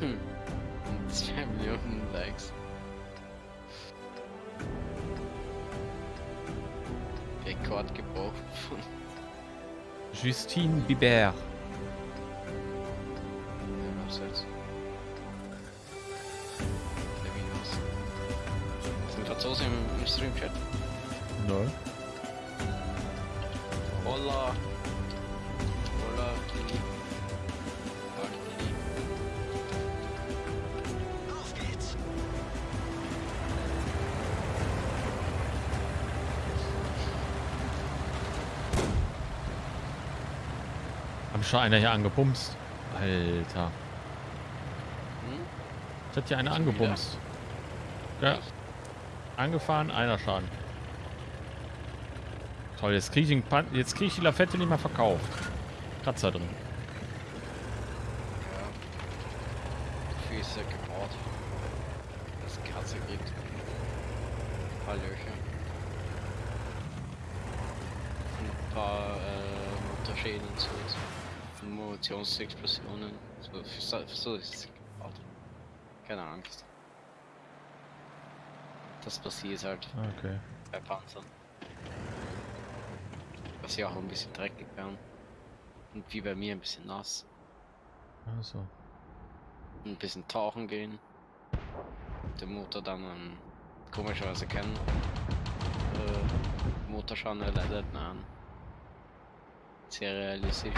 Und 2 Millionen Likes. Rekord gebrochen von Justine Bieber. was jetzt? Der Windows. Sind Franzosen im, im Stream-Chat? Nein. Hola, schon einer hier angebumst. Alter. Hm? Ich hat hier einer Schon wieder? angebumst. Ja. Angefahren, einer Schaden. Toll, jetzt kriege ich, den Pan jetzt krieg ich die Lafette nicht mehr verkauft. Kratzer drin. Er gebaut. Das Katze kriegt. Ein paar Löcher. Ein paar äh, Motorschäden und so. Munitionsexplosionen. So, so, ist. Keine Angst. Das passiert halt Okay. bei Panzern. Was ja auch ein bisschen dreckig werden. Und wie bei mir ein bisschen nass. Also. ein bisschen tauchen gehen. Den Motor dann ähm, komischerweise keinen äh, Motorschaden erleidet. Nein. Sehr realistisch.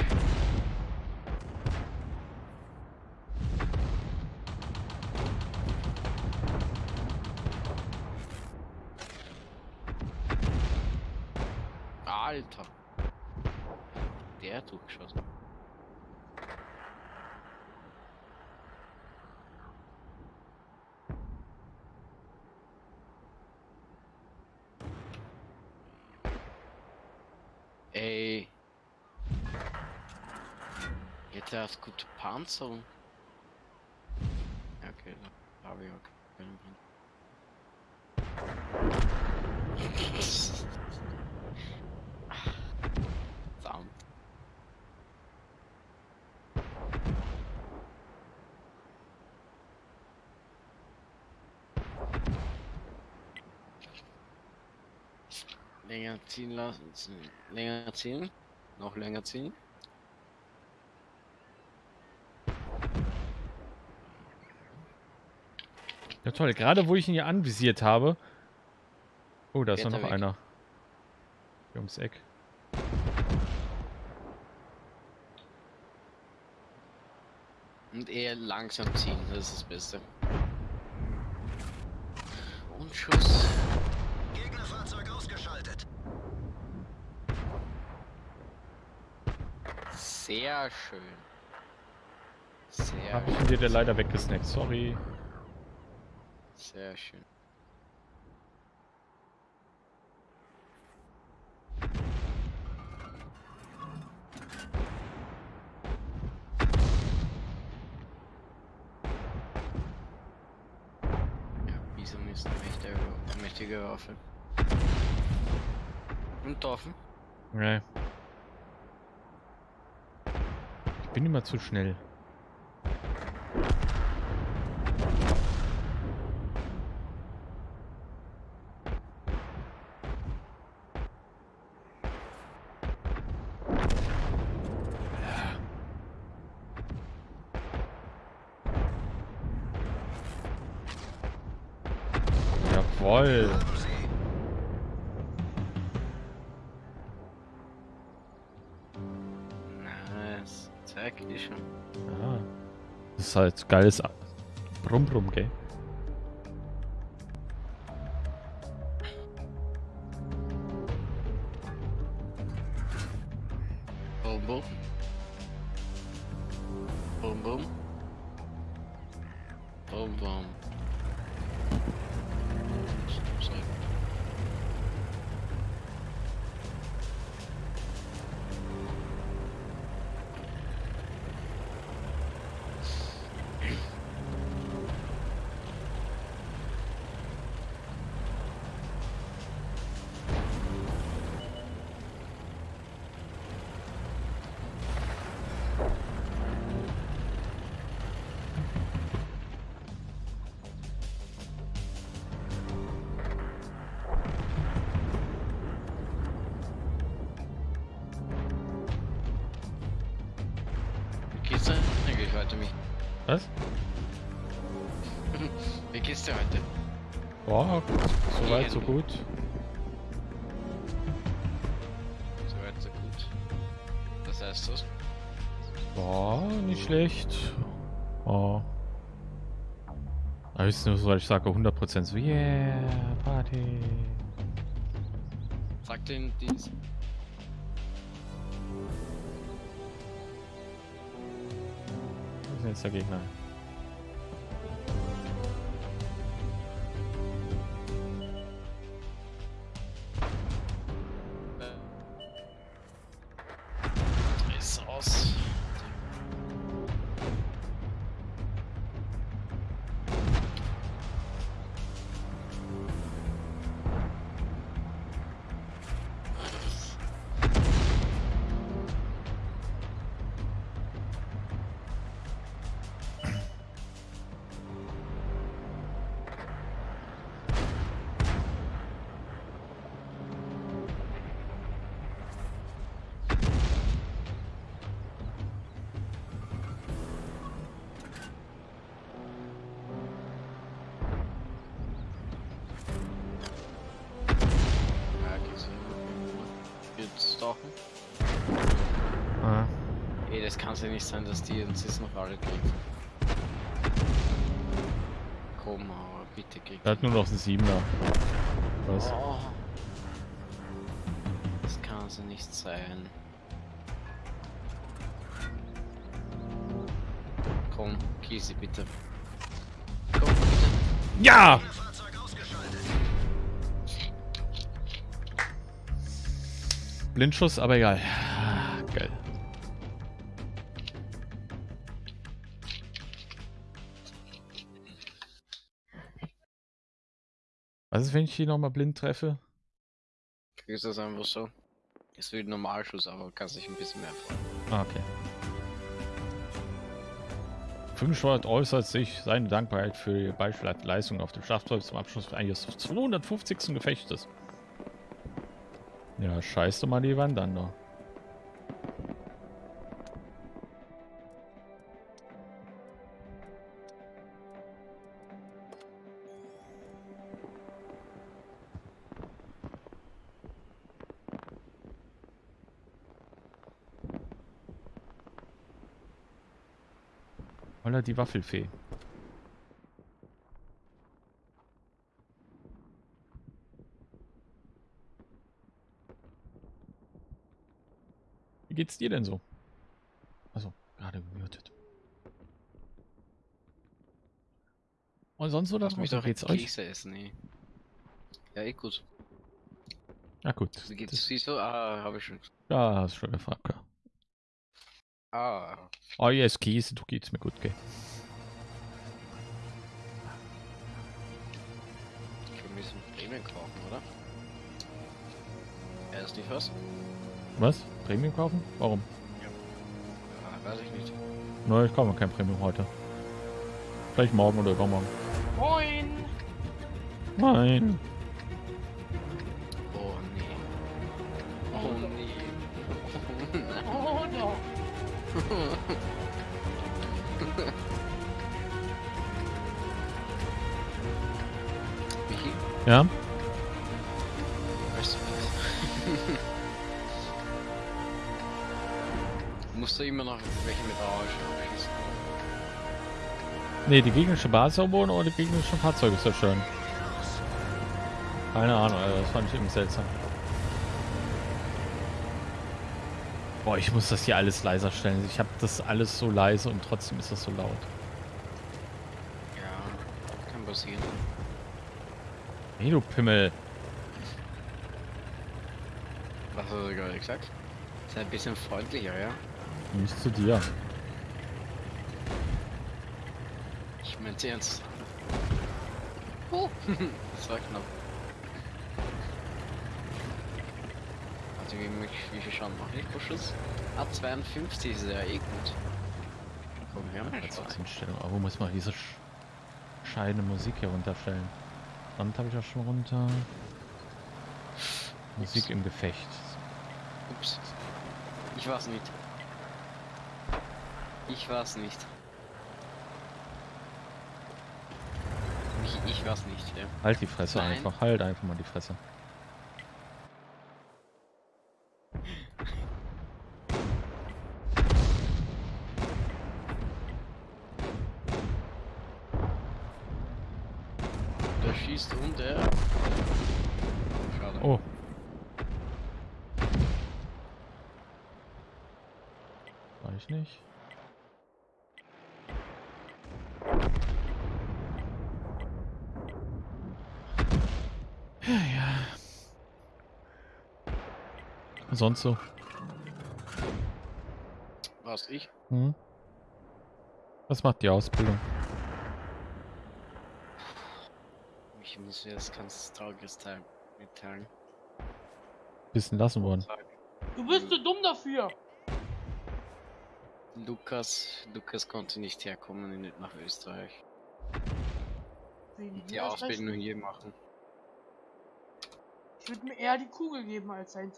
Alter! Der hat durchgeschossen. Ey. Jetzt erst gute Panzerung. Okay, da habe ich auch keinen Plan. Länger ziehen lassen. Länger ziehen. Noch länger ziehen. Ja toll, gerade wo ich ihn hier anvisiert habe. Oh, da ist noch weg. einer. Hier ums Eck. Und eher langsam ziehen, das ist das Beste. Und Schuss. Sehr schön. Sehr, Hab ich dir leider weggesnackt, sorry. sehr schön. Mächtige, Waffe. Und offen. Nee. Ich bin immer zu schnell. Schon. Ja. Das ist halt geiles Brumm Brumm, gell? Ist nur so, weil ich sage 100% so, yeah, Party. Sag den dies. Wo ist denn jetzt der Gegner? Sein, dass die uns jetzt noch alle kriegen. Komm, aber bitte krieg. er hat nur noch einen 7er. Was? Oh. Das kann so nicht sein. Komm, kill sie bitte. Komm, bitte. Ja! Blindschuss, aber egal. Ist, wenn ich hier nochmal blind treffe? Kriegst das einfach so. Es wird Normalschuss, aber kannst dich ein bisschen mehr freuen. Ah, okay. Fünfschwert äußert sich seine Dankbarkeit für die beispielhafte Leistung auf dem Schlachtfeld zum Abschluss eines 250. Gefechtes. Ja, scheiß doch mal die Wand an da. Holla die Waffelfee. Wie geht's dir denn so? Also, gerade gemutet. Und sonst so, Lass das mich doch jetzt euch? Käse essen, ey. Ja, eh gut. Ja gut. Wie geht's? Siehst du? Ah, habe ich schon. ja, hast schon gefragt. Ja. Ah, Oh yes, Käse, du geht's mir gut, gell? wir müssen Bremen kaufen, oder? Er ist nicht was? Was? Premium kaufen? Warum? Ja, weiß ich nicht. Nein, ich kaufe kein Premium heute. Vielleicht morgen oder übermorgen. Moin! Nein. Michi, Ja? weißt du? Musst du immer noch welche mit Orange abschießen? Ne, die gegnerische Basis erobern oder die gegnerischen Fahrzeuge zerstören? Keine Ahnung, Alter, das fand ich irgendwie seltsam. Boah, ich muss das hier alles leiser stellen. Ich habe das alles so leise und trotzdem ist das so laut. Ja, kann passieren. Hey, du Pimmel. Was hast du gerade gesagt? Sei ein bisschen freundlicher, ja? Nicht zu dir. Ich mein's ernst. Oh. das war knapp. Also wie, wie viel Schaden mache ich pro Schuss? Ah, 52 ist ja eh gut. Komm her, Schwein. Einstellung. Aber wo muss man diese sch scheidende Musik hier runterstellen? Band habe ich auch schon runter. Musik im Gefecht. Ups. Ich war's nicht. Ich war's nicht. Ich, ich war's nicht, ja. Halt die Fresse Nein. einfach. Halt einfach mal die Fresse. Der schießt und der. Schade. Oh. War ich nicht? Ja, ja. Sonst so? War's ich? Hm? Was macht die Ausbildung? Ich muss dir das ganz trauriges Teil mitteilen. Bisschen lassen worden. Du bist zu dumm dafür! Lukas, Lukas konnte nicht herkommen in, nach Österreich. Die. Ausbildung hier machen. Ich würde mir eher die Kugel geben als sein.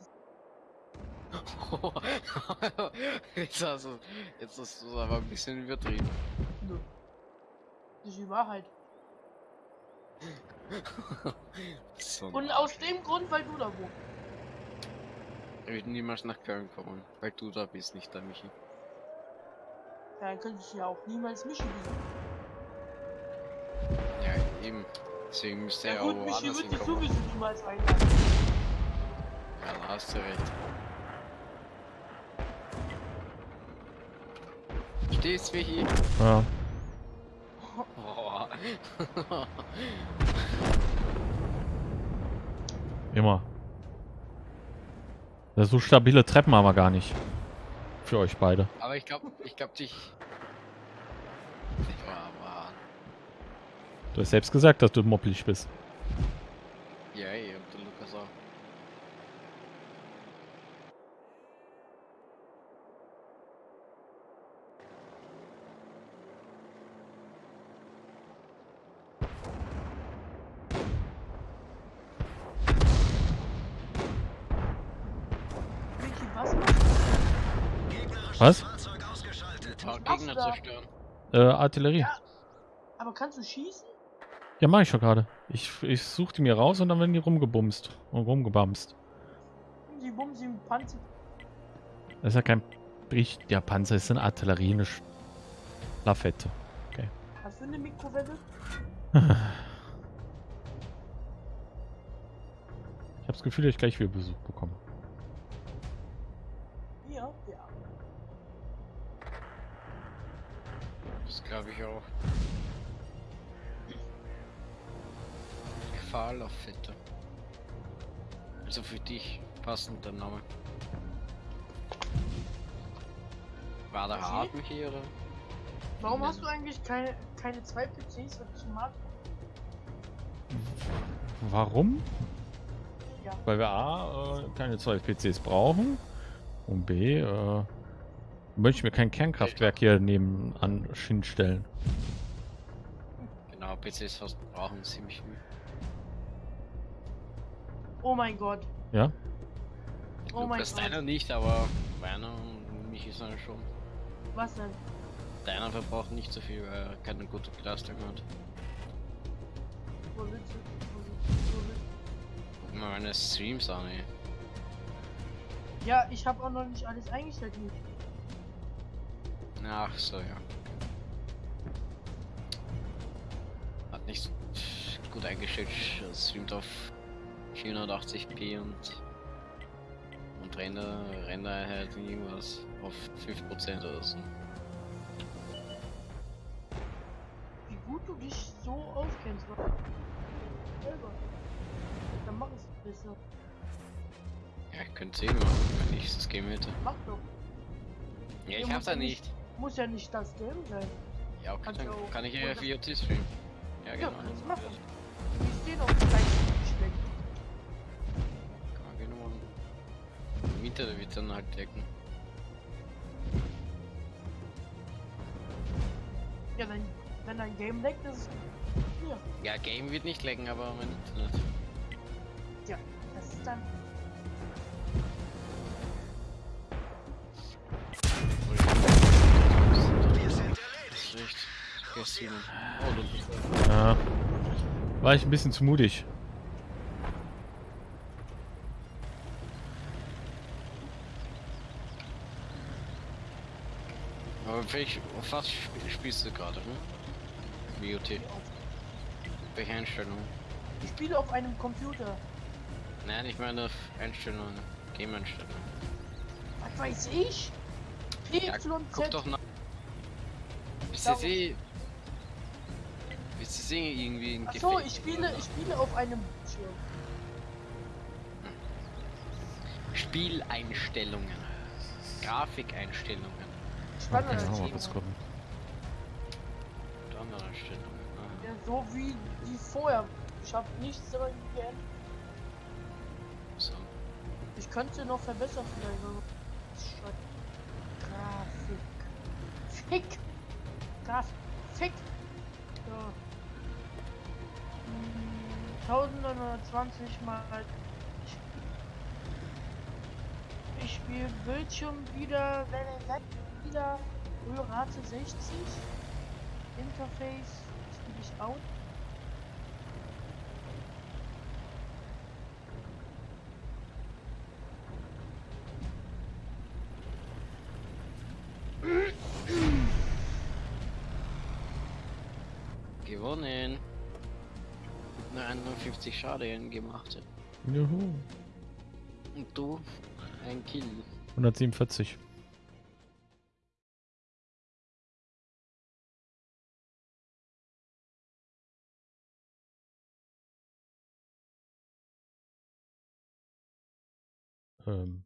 jetzt, hast du, jetzt hast du es aber ein bisschen übertrieben. Nö. Das ist die Wahrheit. so, Und aus dem Grund, weil du da wohnst. ich würde niemals nach Köln kommen, weil du da bist, nicht der Michi. Ja, dann könnte ich ja auch niemals Michi besuchen. Ja, eben. Deswegen müsste Ja er gut, auch Michi woanders wird dich sowieso niemals einladen. Ja, da hast du recht. Stehst, Michi? Ja. Oh. Immer. So stabile Treppen haben wir gar nicht. Für euch beide. Aber ich glaube, ich glaube dich. Du hast selbst gesagt, dass du moppelig bist. Ja, ey, und der Lukas auch. Was? Fahrzeug ausgeschaltet. Ein paar machst Gegner du da? zerstören. Äh, Artillerie. Ja. Aber kannst du schießen? Ja, mach ich schon gerade. Ich, ich suche die mir raus und dann werden die rumgebumst und rumgebamst. Die Bumsi im Panzer. Das ist ja kein Bricht. Der Panzer ist eine Artillerie, eine Lafette. Hast du eine Mikrowelle? Ich habe das Gefühl, dass ich gleich wieder Besuch bekomme. Das glaube ich auch. Gefahrlauffette. Also für dich passend der Name. War der. Harten hier oder? Warum hast du eigentlich keine, keine zwei PCs, wenn ich mag? Warum? Ja. Weil wir A, äh, keine zwei PCs brauchen und B, äh, möchte ich mir kein Kernkraftwerk hier nebenan hinstellen. Genau, PCs brauchen ziemlich viel. Oh mein Gott. Ja? Oh mein Gott. deiner nicht, aber meiner und mich ist einer schon. Was denn? Deiner verbraucht nicht so viel, weil er keine gute Belastung hat. Wo willst du? Guck mal meine Streams an, ey. Ja, ich habe auch noch nicht alles eingestellt. Nicht. Ach so, ja. Hat nicht gut eingestellt, streamt auf 480p und und Render, Render halt irgendwas auf 5% oder so. Wie gut du dich so auskennst. Selber. Dann mach es besser. Ja, ich könnte sehen wenn ich das Game hätte. Mach doch. Ja, ich hab da nicht. Muss ja nicht das Game sein. Ja, okay, kannst dann auch- kann ich ja VOT streamen. Ja, Ja, genau. kannst du machen. Die stehen auf dem gleichen schlecht. Kann man gerne machen. Mieter, wird dann halt decken. Ja, wenn, wenn dein Game leckt, ist es. Ja, Ja, Game wird nicht lecken, aber mein Internet. das ist dann. Bist Ja. War ich ein bisschen zu mutig. Aber welch, auf was sp spielst du gerade, hm? BOT. Welche Einstellung? Ich spiele auf einem Computer. Nein, ich meine auf Einstellungen. Game-Einstellungen. Was weiß ich? Ja, PYZ. guck doch nach. Bist Bist du sie irgendwie in Achso, ich spiele, ich spiele auf einem Bildschirm. Spieleinstellungen. Grafikeinstellungen. Mal kurz gucken. Und andere Einstellungen. Aha. Ja, so wie die vorher. Ich habe nichts daran geändert. So. Ich könnte noch verbessern vielleicht. Grafik. Fick. Grafik. Fick. So. Hm, 1920 mal. Ich spiele Bildschirm wieder, wieder Rate 60. Interface spiele ich auch. Gewonnen. Nur 51 Schaden gemacht. Juhu. Und du? Ein Kill. 147. Ähm.